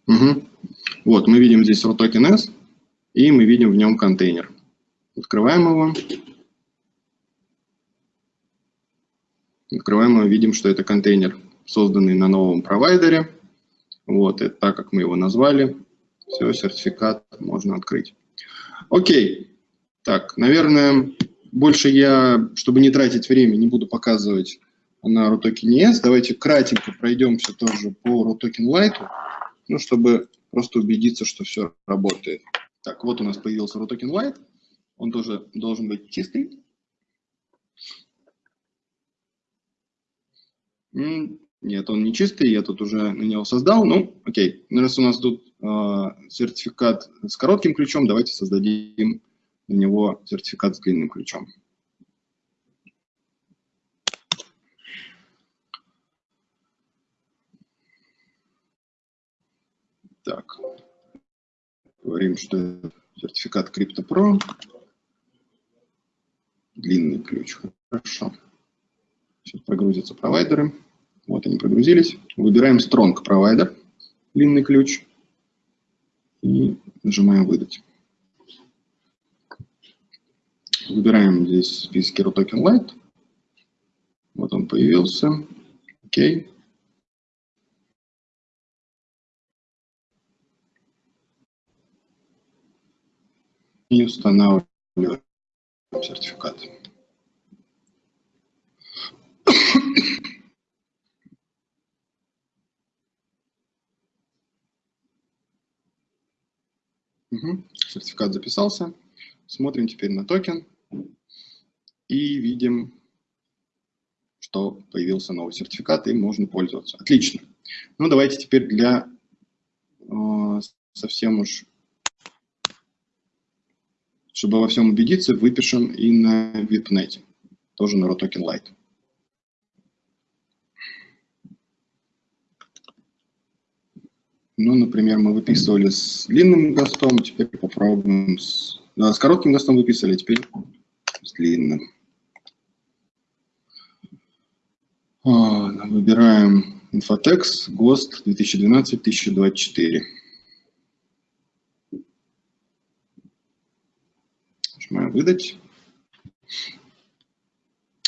Угу. Вот, мы видим здесь ROTOKEN S и мы видим в нем контейнер. Открываем его. Открываем его, видим, что это контейнер, созданный на новом провайдере. Вот, это так, как мы его назвали. Все, сертификат можно открыть. Окей. Так, наверное, больше я, чтобы не тратить время, не буду показывать на RUTOKEN ES. Давайте кратенько пройдемся тоже по RUTOKEN Lite, ну, чтобы просто убедиться, что все работает. Так, вот у нас появился RUTOKEN White. Он тоже должен быть чистый. Нет, он не чистый, я тут уже на него создал. Ну, окей. Ну, раз у нас тут э, сертификат с коротким ключом, давайте создадим на него сертификат с длинным ключом. Так. Говорим, что сертификат CryptoPro. Длинный ключ. Хорошо. Сейчас прогрузятся провайдеры. Вот они прогрузились. Выбираем Strong Provider, длинный ключ, и нажимаем «Выдать». Выбираем здесь список Hero Token Lite. Вот он появился. Окей. И устанавливаем сертификат. Угу. Сертификат записался. Смотрим теперь на токен и видим, что появился новый сертификат и можно пользоваться. Отлично. Ну, давайте теперь для э, совсем уж, чтобы во всем убедиться, выпишем и на VIPNet, тоже на RoToken Lite. Ну, например, мы выписывали с длинным гостом, теперь попробуем с... Да, с коротким гостом выписали, теперь с длинным. А, выбираем Infotex, ГОСТ 2012-2024. Нажимаем «Выдать».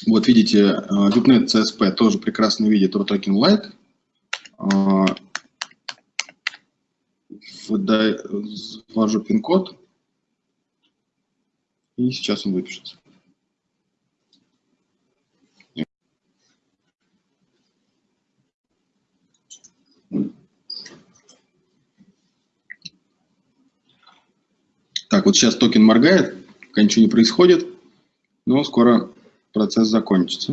Вот видите, VIPNet CSP тоже прекрасно видит RUTOKEN Lite. Ввожу пин-код, и сейчас он выпишется. Так, вот сейчас токен моргает, пока ничего не происходит, но скоро процесс закончится.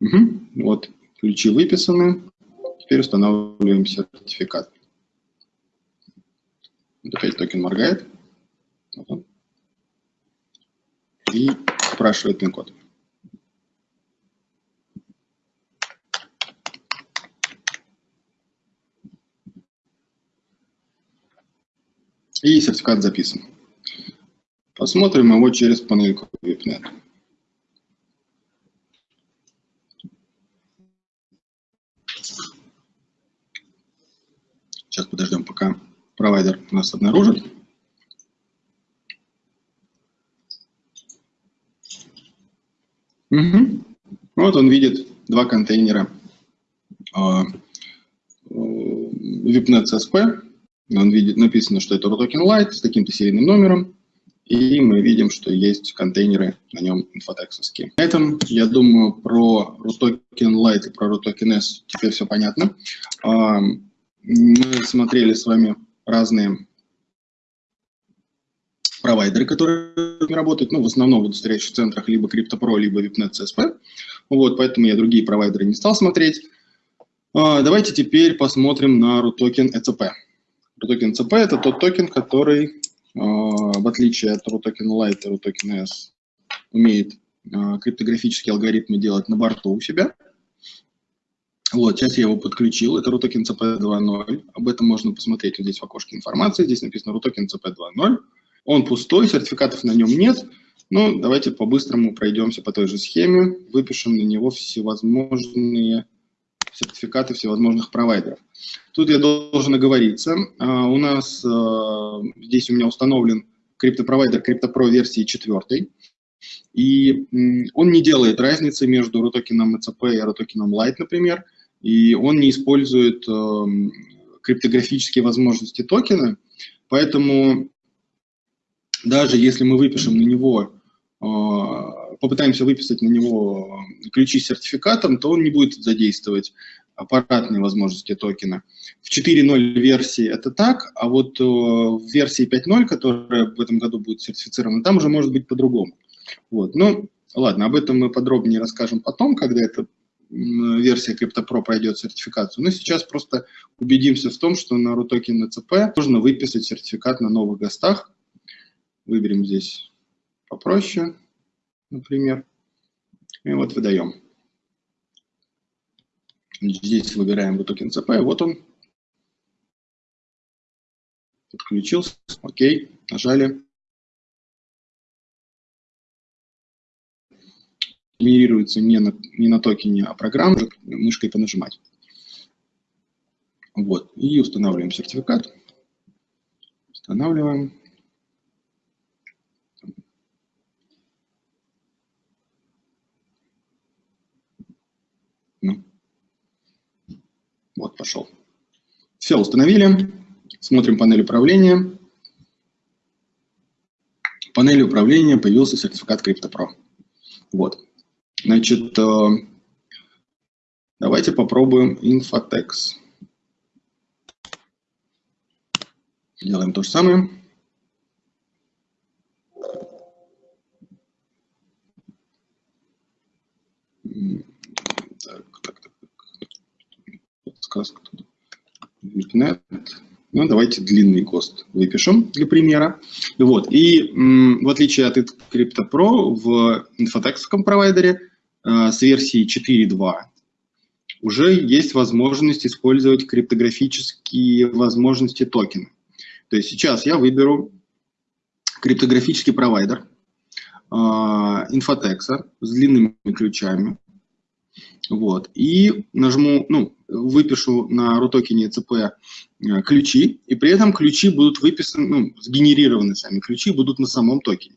Угу. Вот, ключи выписаны. Теперь устанавливаем сертификат. Опять токен моргает. И спрашивает пин-код. И сертификат записан. Посмотрим его через панельку VIPNet. Сейчас подождем, провайдер нас обнаружит. Угу. Вот он видит два контейнера uh, VIPNet CSP. Он видит, написано, что это RUTOKEN Lite с таким-то серийным номером. И мы видим, что есть контейнеры на нем инфотексовские. На этом, я думаю, про RUTOKEN Lite и про RUTOKEN S теперь все понятно. Мы смотрели с вами разные провайдеры, которые работают, ну, в основном в удостоверяющих центрах либо CryptoPro, либо VIPNet CSP. Вот, поэтому я другие провайдеры не стал смотреть. А, давайте теперь посмотрим на RUTOKEN ECP. RUTOKEN ECP – это тот токен, который, а, в отличие от RUTOKEN Lite и RUTOKEN S, умеет а, криптографические алгоритмы делать на борту у себя. Вот, сейчас я его подключил, это RUTOKEN CP 2.0, об этом можно посмотреть вот здесь в окошке информации, здесь написано RUTOKEN CP 2.0, он пустой, сертификатов на нем нет, но давайте по-быстрому пройдемся по той же схеме, выпишем на него всевозможные сертификаты всевозможных провайдеров. Тут я должен оговориться, а, у нас а, здесь у меня установлен криптопровайдер CryptoPro версии 4, и он не делает разницы между RUTOKEN ECP и RUTOKEN Lite, например, и он не использует э, криптографические возможности токена, поэтому даже если мы выпишем на него, э, попытаемся выписать на него ключи с сертификатом, то он не будет задействовать аппаратные возможности токена. В 4.0 версии это так, а вот э, в версии 5.0, которая в этом году будет сертифицирована, там уже может быть по-другому. Вот. Ну, ладно, об этом мы подробнее расскажем потом, когда это версия CryptoPro пройдет сертификацию. Но сейчас просто убедимся в том, что на RUTOKEN CP можно выписать сертификат на новых гостах. Выберем здесь попроще, например, и вот выдаем. Здесь выбираем RUTOKEN CP, вот он. Подключился, окей, нажали. Генерируется не на, не на токене, а программа, мышкой понажимать. Вот, и устанавливаем сертификат. Устанавливаем. Ну. Вот, пошел. Все, установили. Смотрим панель управления. панели управления появился сертификат CryptoPro. Вот. Значит, э, давайте попробуем Infotex. Делаем то же самое. Так, так, так. Подсказка тут. VIPNet. Ну, давайте длинный ГОСТ выпишем для примера. Вот. И в отличие от CryptoPro, в инфотексовском провайдере с версии 4.2 уже есть возможность использовать криптографические возможности токена. То есть сейчас я выберу криптографический провайдер э, инфотекса с длинными ключами. Вот. И нажму, ну, выпишу на рутокене ЦП э, ключи, и при этом ключи будут выписаны, ну, сгенерированы сами ключи будут на самом токене.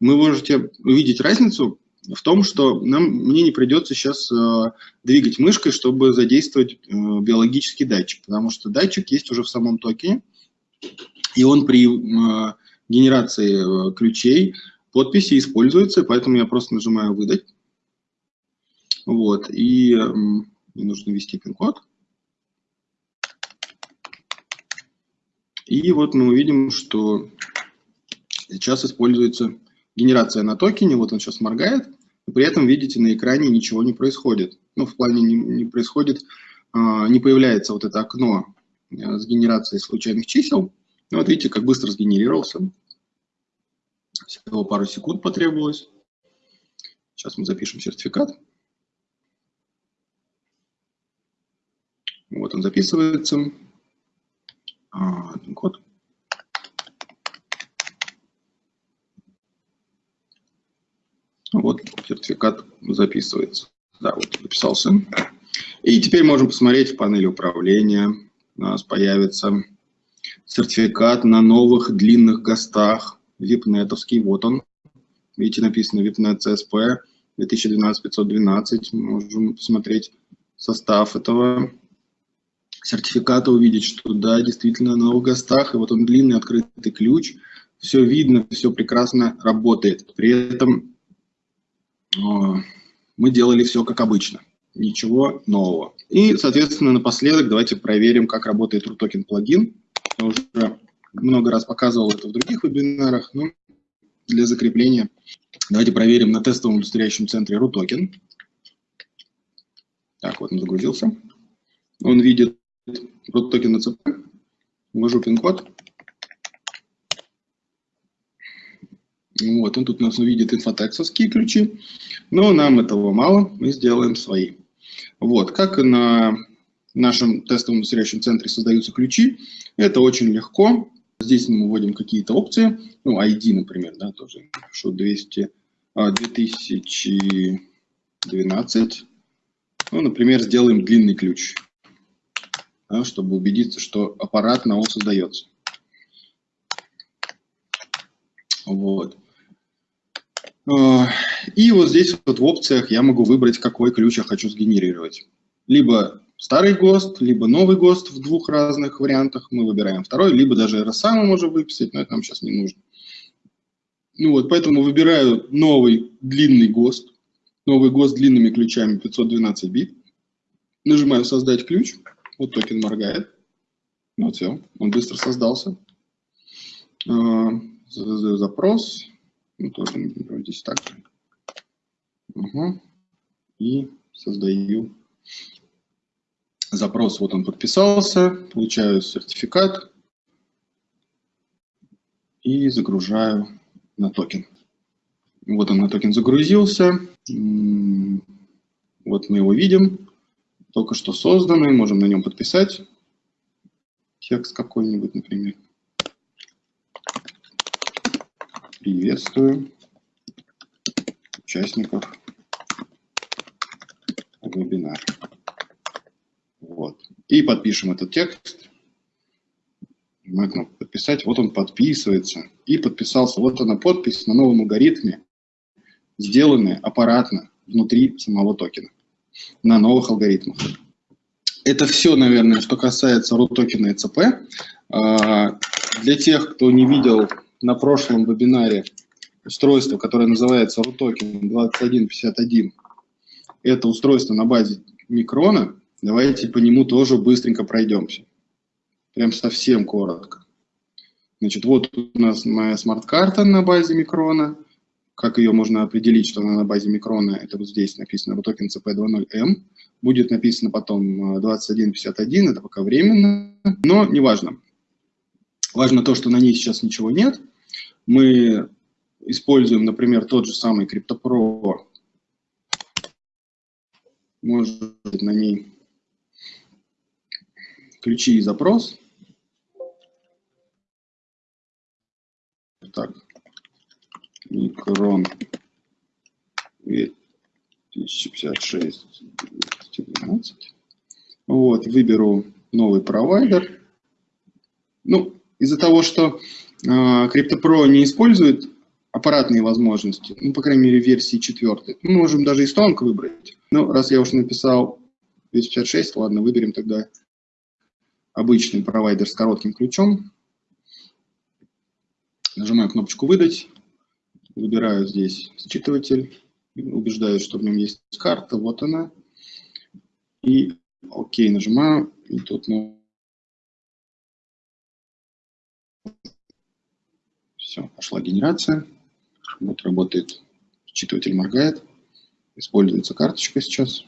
Вы можете увидеть разницу в том, что нам, мне не придется сейчас э, двигать мышкой, чтобы задействовать э, биологический датчик, потому что датчик есть уже в самом токене, и он при э, генерации э, ключей подписи используется, поэтому я просто нажимаю «Выдать». Вот, и мне нужно ввести пин-код. И вот мы увидим, что сейчас используется генерация на токене, вот он сейчас моргает, и при этом, видите, на экране ничего не происходит. Ну, в плане не, не происходит, а, не появляется вот это окно а, с генерацией случайных чисел. Ну, вот видите, как быстро сгенерировался. Всего пару секунд потребовалось. Сейчас мы запишем сертификат. Вот он записывается. А, код. Вот сертификат записывается. Да, вот записался. И теперь можем посмотреть в панели управления. У нас появится сертификат на новых длинных ГОСТах. Випнетовский, вот он. Видите, написано VIPNet CSP 2012-512. Можем посмотреть состав этого сертификата увидеть, что да, действительно на новых гостах, и вот он длинный открытый ключ, все видно, все прекрасно работает. При этом мы делали все как обычно, ничего нового. И, соответственно, напоследок давайте проверим, как работает RUTOKEN плагин. Я уже много раз показывал это в других вебинарах, но для закрепления давайте проверим на тестовом удостоверяющем центре RUTOKEN. Так, вот он загрузился. Он видит токен на ЦП, ввожу пин-код. Вот, он тут у нас увидит инфотексовские ключи, но нам этого мало, мы сделаем свои. Вот, как на нашем тестовом удостоверяющем центре создаются ключи, это очень легко. Здесь мы вводим какие-то опции, ну, ID, например, да, тоже пишу 200, 2012. Ну, например, сделаем длинный ключ да, чтобы убедиться, что аппарат на ОС создается. Вот. А, и вот здесь вот в опциях я могу выбрать, какой ключ я хочу сгенерировать. Либо старый ГОСТ, либо новый ГОСТ в двух разных вариантах. Мы выбираем второй, либо даже RSA мы можем выписать, но это нам сейчас не нужно. Ну вот, поэтому выбираю новый длинный ГОСТ. Новый ГОСТ с длинными ключами 512 бит. Нажимаю «Создать ключ». Вот токен моргает. Вот все, он быстро создался. А, запрос. Ну, тоже здесь так же. Угу. И создаю запрос. Вот он подписался, получаю сертификат и загружаю на токен. Вот он на токен загрузился. Вот мы его видим только что созданный, можем на нем подписать текст какой-нибудь, например. Приветствую участников вебинара. Вот. И подпишем этот текст. Нажимаем кнопку «Подписать». Вот он подписывается. И подписался. Вот она подпись на новом алгоритме, сделанная аппаратно внутри самого токена на новых алгоритмах. Это все, наверное, что касается RUT-токена и ЦП. А, для тех, кто не видел на прошлом вебинаре устройство, которое называется RUTOKEN 2151. Это устройство на базе микрона. Давайте по нему тоже быстренько пройдемся. Прям совсем коротко. Значит, вот у нас моя смарт-карта на базе микрона. Как ее можно определить, что она на базе микрона? Это вот здесь написано RUTOKEN CP20M. Будет написано потом 2151, это пока временно, но неважно. Важно то, что на ней сейчас ничего нет. Мы используем, например, тот же самый CryptoPro, может быть на ней ключи и запрос. Так, микрон 2056 212. Вот, выберу новый провайдер. Ну, из-за того, что CryptoPro не использует аппаратные возможности, ну, по крайней мере, версии 4. Мы можем даже и Strong выбрать. Ну, раз я уже написал 256, ладно, выберем тогда обычный провайдер с коротким ключом. Нажимаю кнопочку «Выдать», выбираю здесь считыватель, убеждаюсь, что в нем есть карта, вот она. И ОК нажимаю, и тут ну, все, пошла генерация. Вот работает, считыватель моргает. Используется карточка сейчас.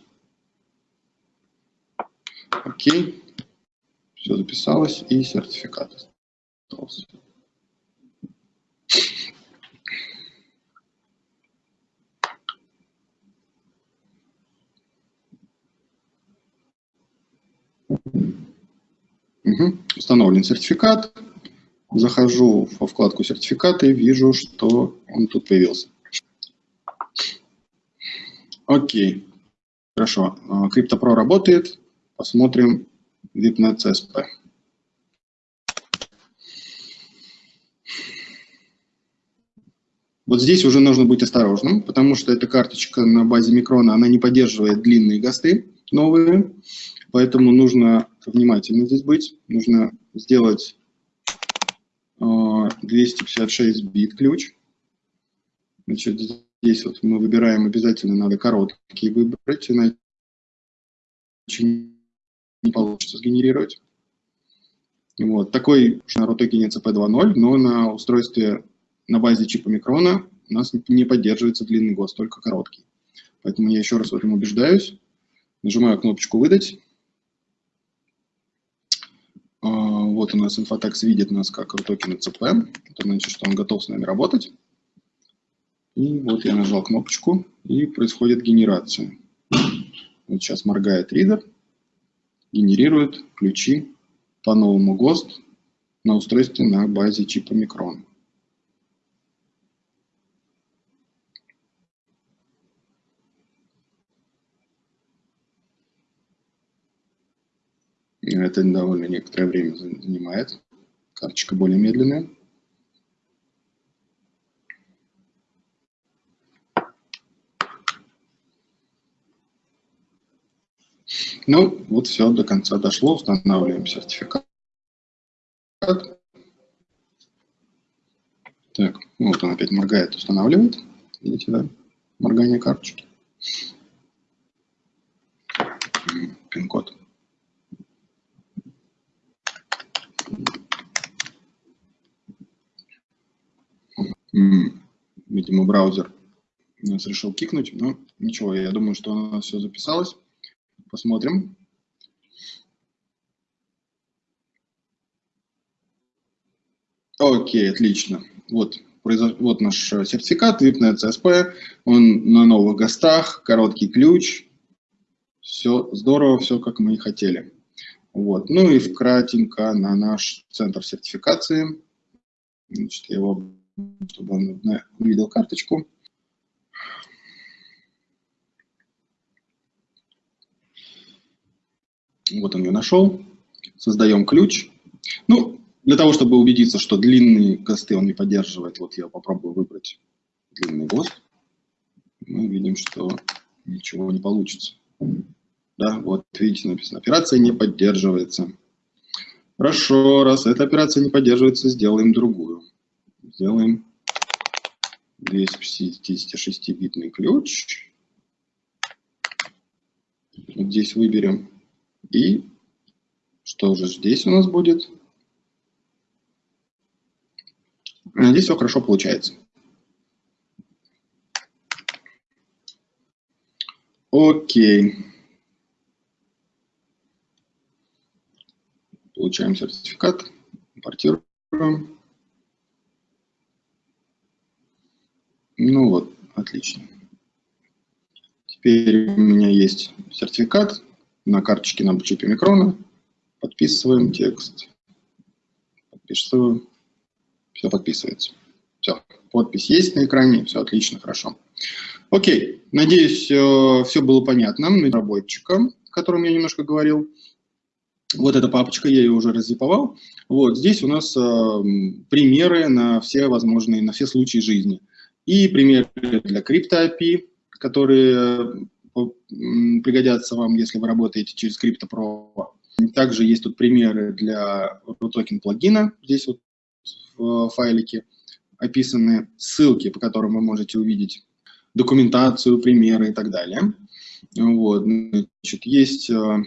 Окей. Все записалось и сертификат остался. Угу. Установлен сертификат. Захожу во вкладку сертификаты и вижу, что он тут появился. Окей. Хорошо. CryptoPro работает. Посмотрим VIPNet CSP. Вот здесь уже нужно быть осторожным, потому что эта карточка на базе микрона, она не поддерживает длинные ГОСТы новые, поэтому нужно внимательно здесь быть. Нужно сделать 256 а, бит ключ. Значит, здесь вот мы выбираем, обязательно надо короткий выбрать, иначе не получится сгенерировать. Вот. Такой на ROTOKEN CP2.0, но на устройстве на базе чипа микрона у нас не поддерживается длинный ГОСТ, только короткий. Поэтому я еще раз в этом убеждаюсь. Нажимаю кнопочку «Выдать». А, вот у нас инфотекс видит нас как токен CP. Это значит, что он готов с нами работать. И вот я нажал кнопочку, и происходит генерация. Вот сейчас моргает ридер, генерирует ключи по новому ГОСТ на устройстве на базе чипа Micron. Это довольно некоторое время занимает. Карточка более медленная. Ну, вот все, до конца дошло. Устанавливаем сертификат. Так, вот он опять моргает, устанавливает. Видите, да? Моргание карточки. Пин-код. Видимо, браузер нас решил кикнуть, но ничего, я думаю, что у нас все записалось. Посмотрим. Окей, отлично. Вот, вот наш сертификат, на CSP, он на новых ГОСТах, короткий ключ. Все здорово, все как мы и хотели. Вот. Ну и вкратенько на наш центр сертификации. Значит, я его чтобы он увидел карточку. Вот он ее нашел. Создаем ключ. Ну, для того, чтобы убедиться, что длинные ГОСТы он не поддерживает, вот я попробую выбрать длинный ГОСТ. Мы видим, что ничего не получится. Да, вот видите, написано, операция не поддерживается. Хорошо, раз эта операция не поддерживается, сделаем другую сделаем 256-битный ключ. Вот здесь выберем. И что же здесь у нас будет? Здесь все хорошо получается. Окей. Получаем сертификат, импортируем. Ну вот, отлично. Теперь у меня есть сертификат на карточке на чипе микрона. Подписываем текст. Подписываю. Все подписывается. Все, подпись есть на экране, все отлично, хорошо. Окей, надеюсь, все было понятно разработчикам, о котором я немножко говорил. Вот эта папочка, я ее уже раззиповал. Вот здесь у нас э, примеры на все возможные, на все случаи жизни. И примеры для CryptoAPI, которые э, пригодятся вам, если вы работаете через CryptoPro. Также есть тут примеры для RUTOKEN плагина, здесь вот в файлике описаны ссылки, по которым вы можете увидеть документацию, примеры и так далее. Вот. Значит, есть э,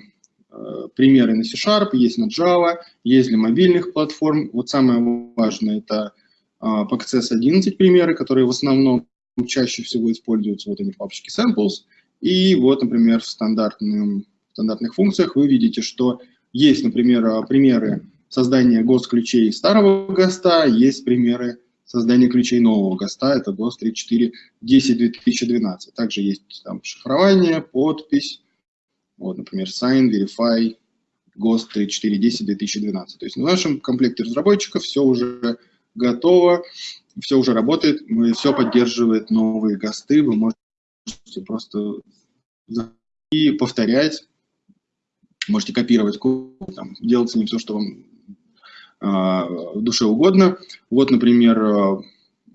э, примеры на C-Sharp, есть на Java, есть для мобильных платформ. Вот самое важное – это э, PXS 11 примеры, которые в основном чаще всего используются вот эти папочки samples. И вот, например, в стандартном, стандартных функциях вы видите, что есть, например, примеры создания ГОСТ-ключей старого ГОСТа, есть примеры создание ключей нового ГОСТа, это ГОСТ 3410-2012. Также есть там шифрование, подпись, вот, например, Sign, Verify, ГОСТ 3410-2012. То есть в нашем комплекте разработчиков все уже готово, все уже работает, все поддерживает новые ГОСТы, вы можете просто и повторять, можете копировать код, там, делать с ним все, что вам а, душе угодно. Вот, например, а,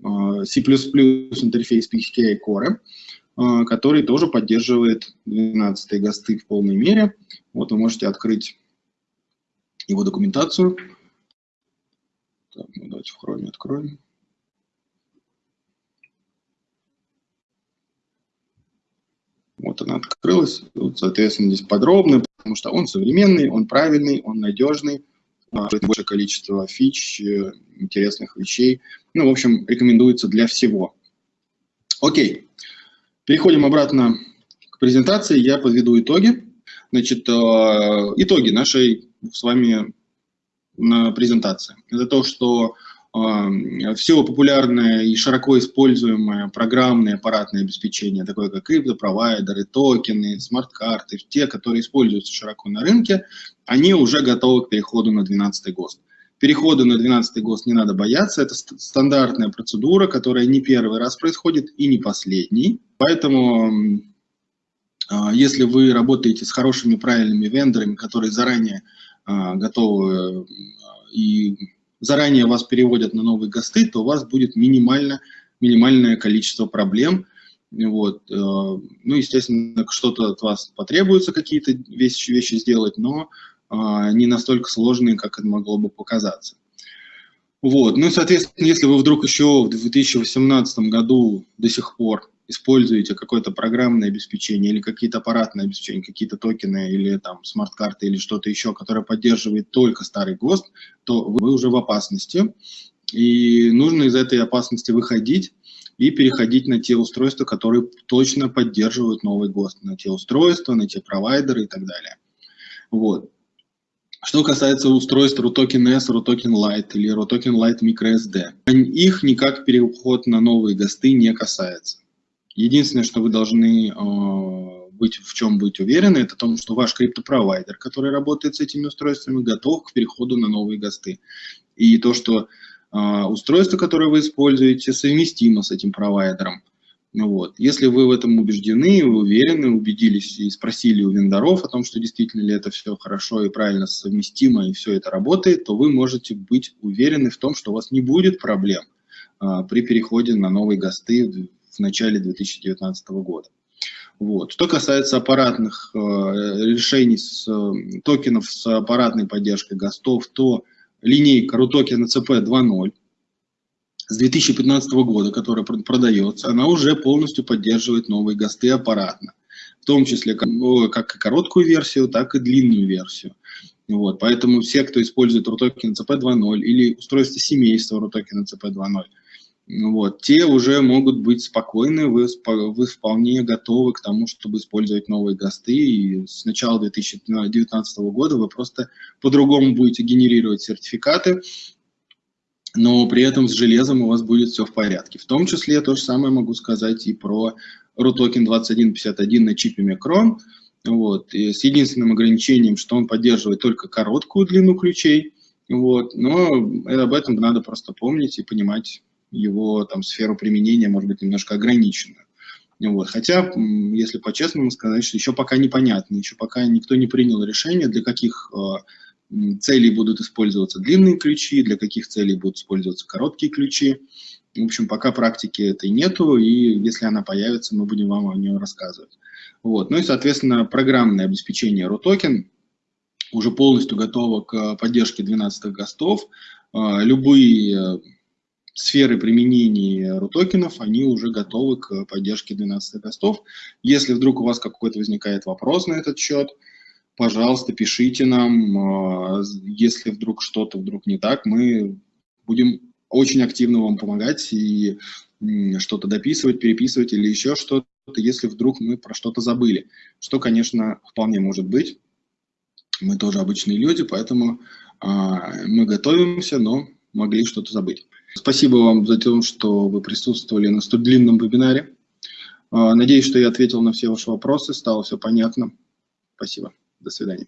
а, C++ интерфейс PKI Core, который тоже поддерживает 12 ГОСТы в полной мере. Вот вы можете открыть его документацию. Так, ну давайте в Chrome откроем. Вот она открылась. Вот, соответственно, здесь подробно, потому что он современный, он правильный, он надежный большее количество фич, э, интересных вещей. Ну, в общем, рекомендуется для всего. Окей, переходим обратно к презентации. Я подведу итоги. Значит, э, итоги нашей с вами презентации. Это то, что все популярное и широко используемое программное аппаратное обеспечение, такое как криптопровайдеры, токены, смарт-карты, те, которые используются широко на рынке, они уже готовы к переходу на 12 ГОСТ. Перехода на 12 ГОСТ не надо бояться, это стандартная процедура, которая не первый раз происходит и не последний. Поэтому, а, если вы работаете с хорошими, правильными вендорами, которые заранее а, готовы и заранее вас переводят на новые ГОСТы, то у вас будет минимально, минимальное количество проблем. Вот. Э, ну, естественно, что-то от вас потребуется, какие-то вещи, вещи сделать, но а, не настолько сложные, как это могло бы показаться. Вот. Ну и, соответственно, если вы вдруг еще в 2018 году до сих пор используете какое-то программное обеспечение или какие-то аппаратные обеспечения, какие-то токены или там смарт-карты или что-то еще, которое поддерживает только старый ГОСТ, то вы уже в опасности. И нужно из этой опасности выходить и переходить на те устройства, которые точно поддерживают новый ГОСТ, на те устройства, на те провайдеры и так далее. Вот. Что касается устройств RUTOKEN S, RUTOKEN Lite или RUTOKEN Lite MicroSD, их никак переход на новые ГОСТы не касается. Единственное, что вы должны э, быть, в чем быть уверены, это в том, что ваш криптопровайдер, который работает с этими устройствами, готов к переходу на новые ГОСТы. И то, что э, устройство, которое вы используете, совместимо с этим провайдером. Вот. Если вы в этом убеждены, уверены, убедились и спросили у вендоров о том, что действительно ли это все хорошо и правильно совместимо, и все это работает, то вы можете быть уверены в том, что у вас не будет проблем а, при переходе на новые ГОСТы в начале 2019 года. Вот. Что касается аппаратных э, решений с э, токенов с аппаратной поддержкой ГОСТов, то линейка RUTOKEN CP 2.0 с 2015 года, которая продается, она уже полностью поддерживает новые ГОСТы аппаратно, в том числе как, ну, как и короткую версию, так и длинную версию. Вот, поэтому все, кто использует RUTOKEN CP2.0 или устройство семейства RUTOKEN CP2.0, вот, те уже могут быть спокойны, вы, вы вполне готовы к тому, чтобы использовать новые ГОСТы, и с начала 2019 года вы просто по-другому будете генерировать сертификаты, но при этом с железом у вас будет все в порядке. В том числе то же самое могу сказать и про RUTOKEN 2151 на чипе Micron, вот, и с единственным ограничением, что он поддерживает только короткую длину ключей, вот, но об этом надо просто помнить и понимать его там сферу применения, может быть, немножко ограниченную. Вот. Хотя, если по-честному сказать, что еще пока непонятно, еще пока никто не принял решение, для каких э, целей будут использоваться длинные ключи, для каких целей будут использоваться короткие ключи. В общем, пока практики этой нету, и если она появится, мы будем вам о ней рассказывать. Вот. Ну и, соответственно, программное обеспечение RUTOKEN уже полностью готово к поддержке 12 ГОСТов. Э, любые сферы применения рутокенов, они уже готовы к поддержке 12 гостов. Если вдруг у вас какой-то возникает вопрос на этот счет, пожалуйста, пишите нам. А, если вдруг что-то вдруг не так, мы будем очень активно вам помогать и что-то дописывать, переписывать или еще что-то, если вдруг мы про что-то забыли. Что, конечно, вполне может быть. Мы тоже обычные люди, поэтому а, мы готовимся, но могли что-то забыть. Спасибо вам за то, что вы присутствовали на столь длинном вебинаре. А, надеюсь, что я ответил на все ваши вопросы, стало все понятно. Спасибо. До свидания.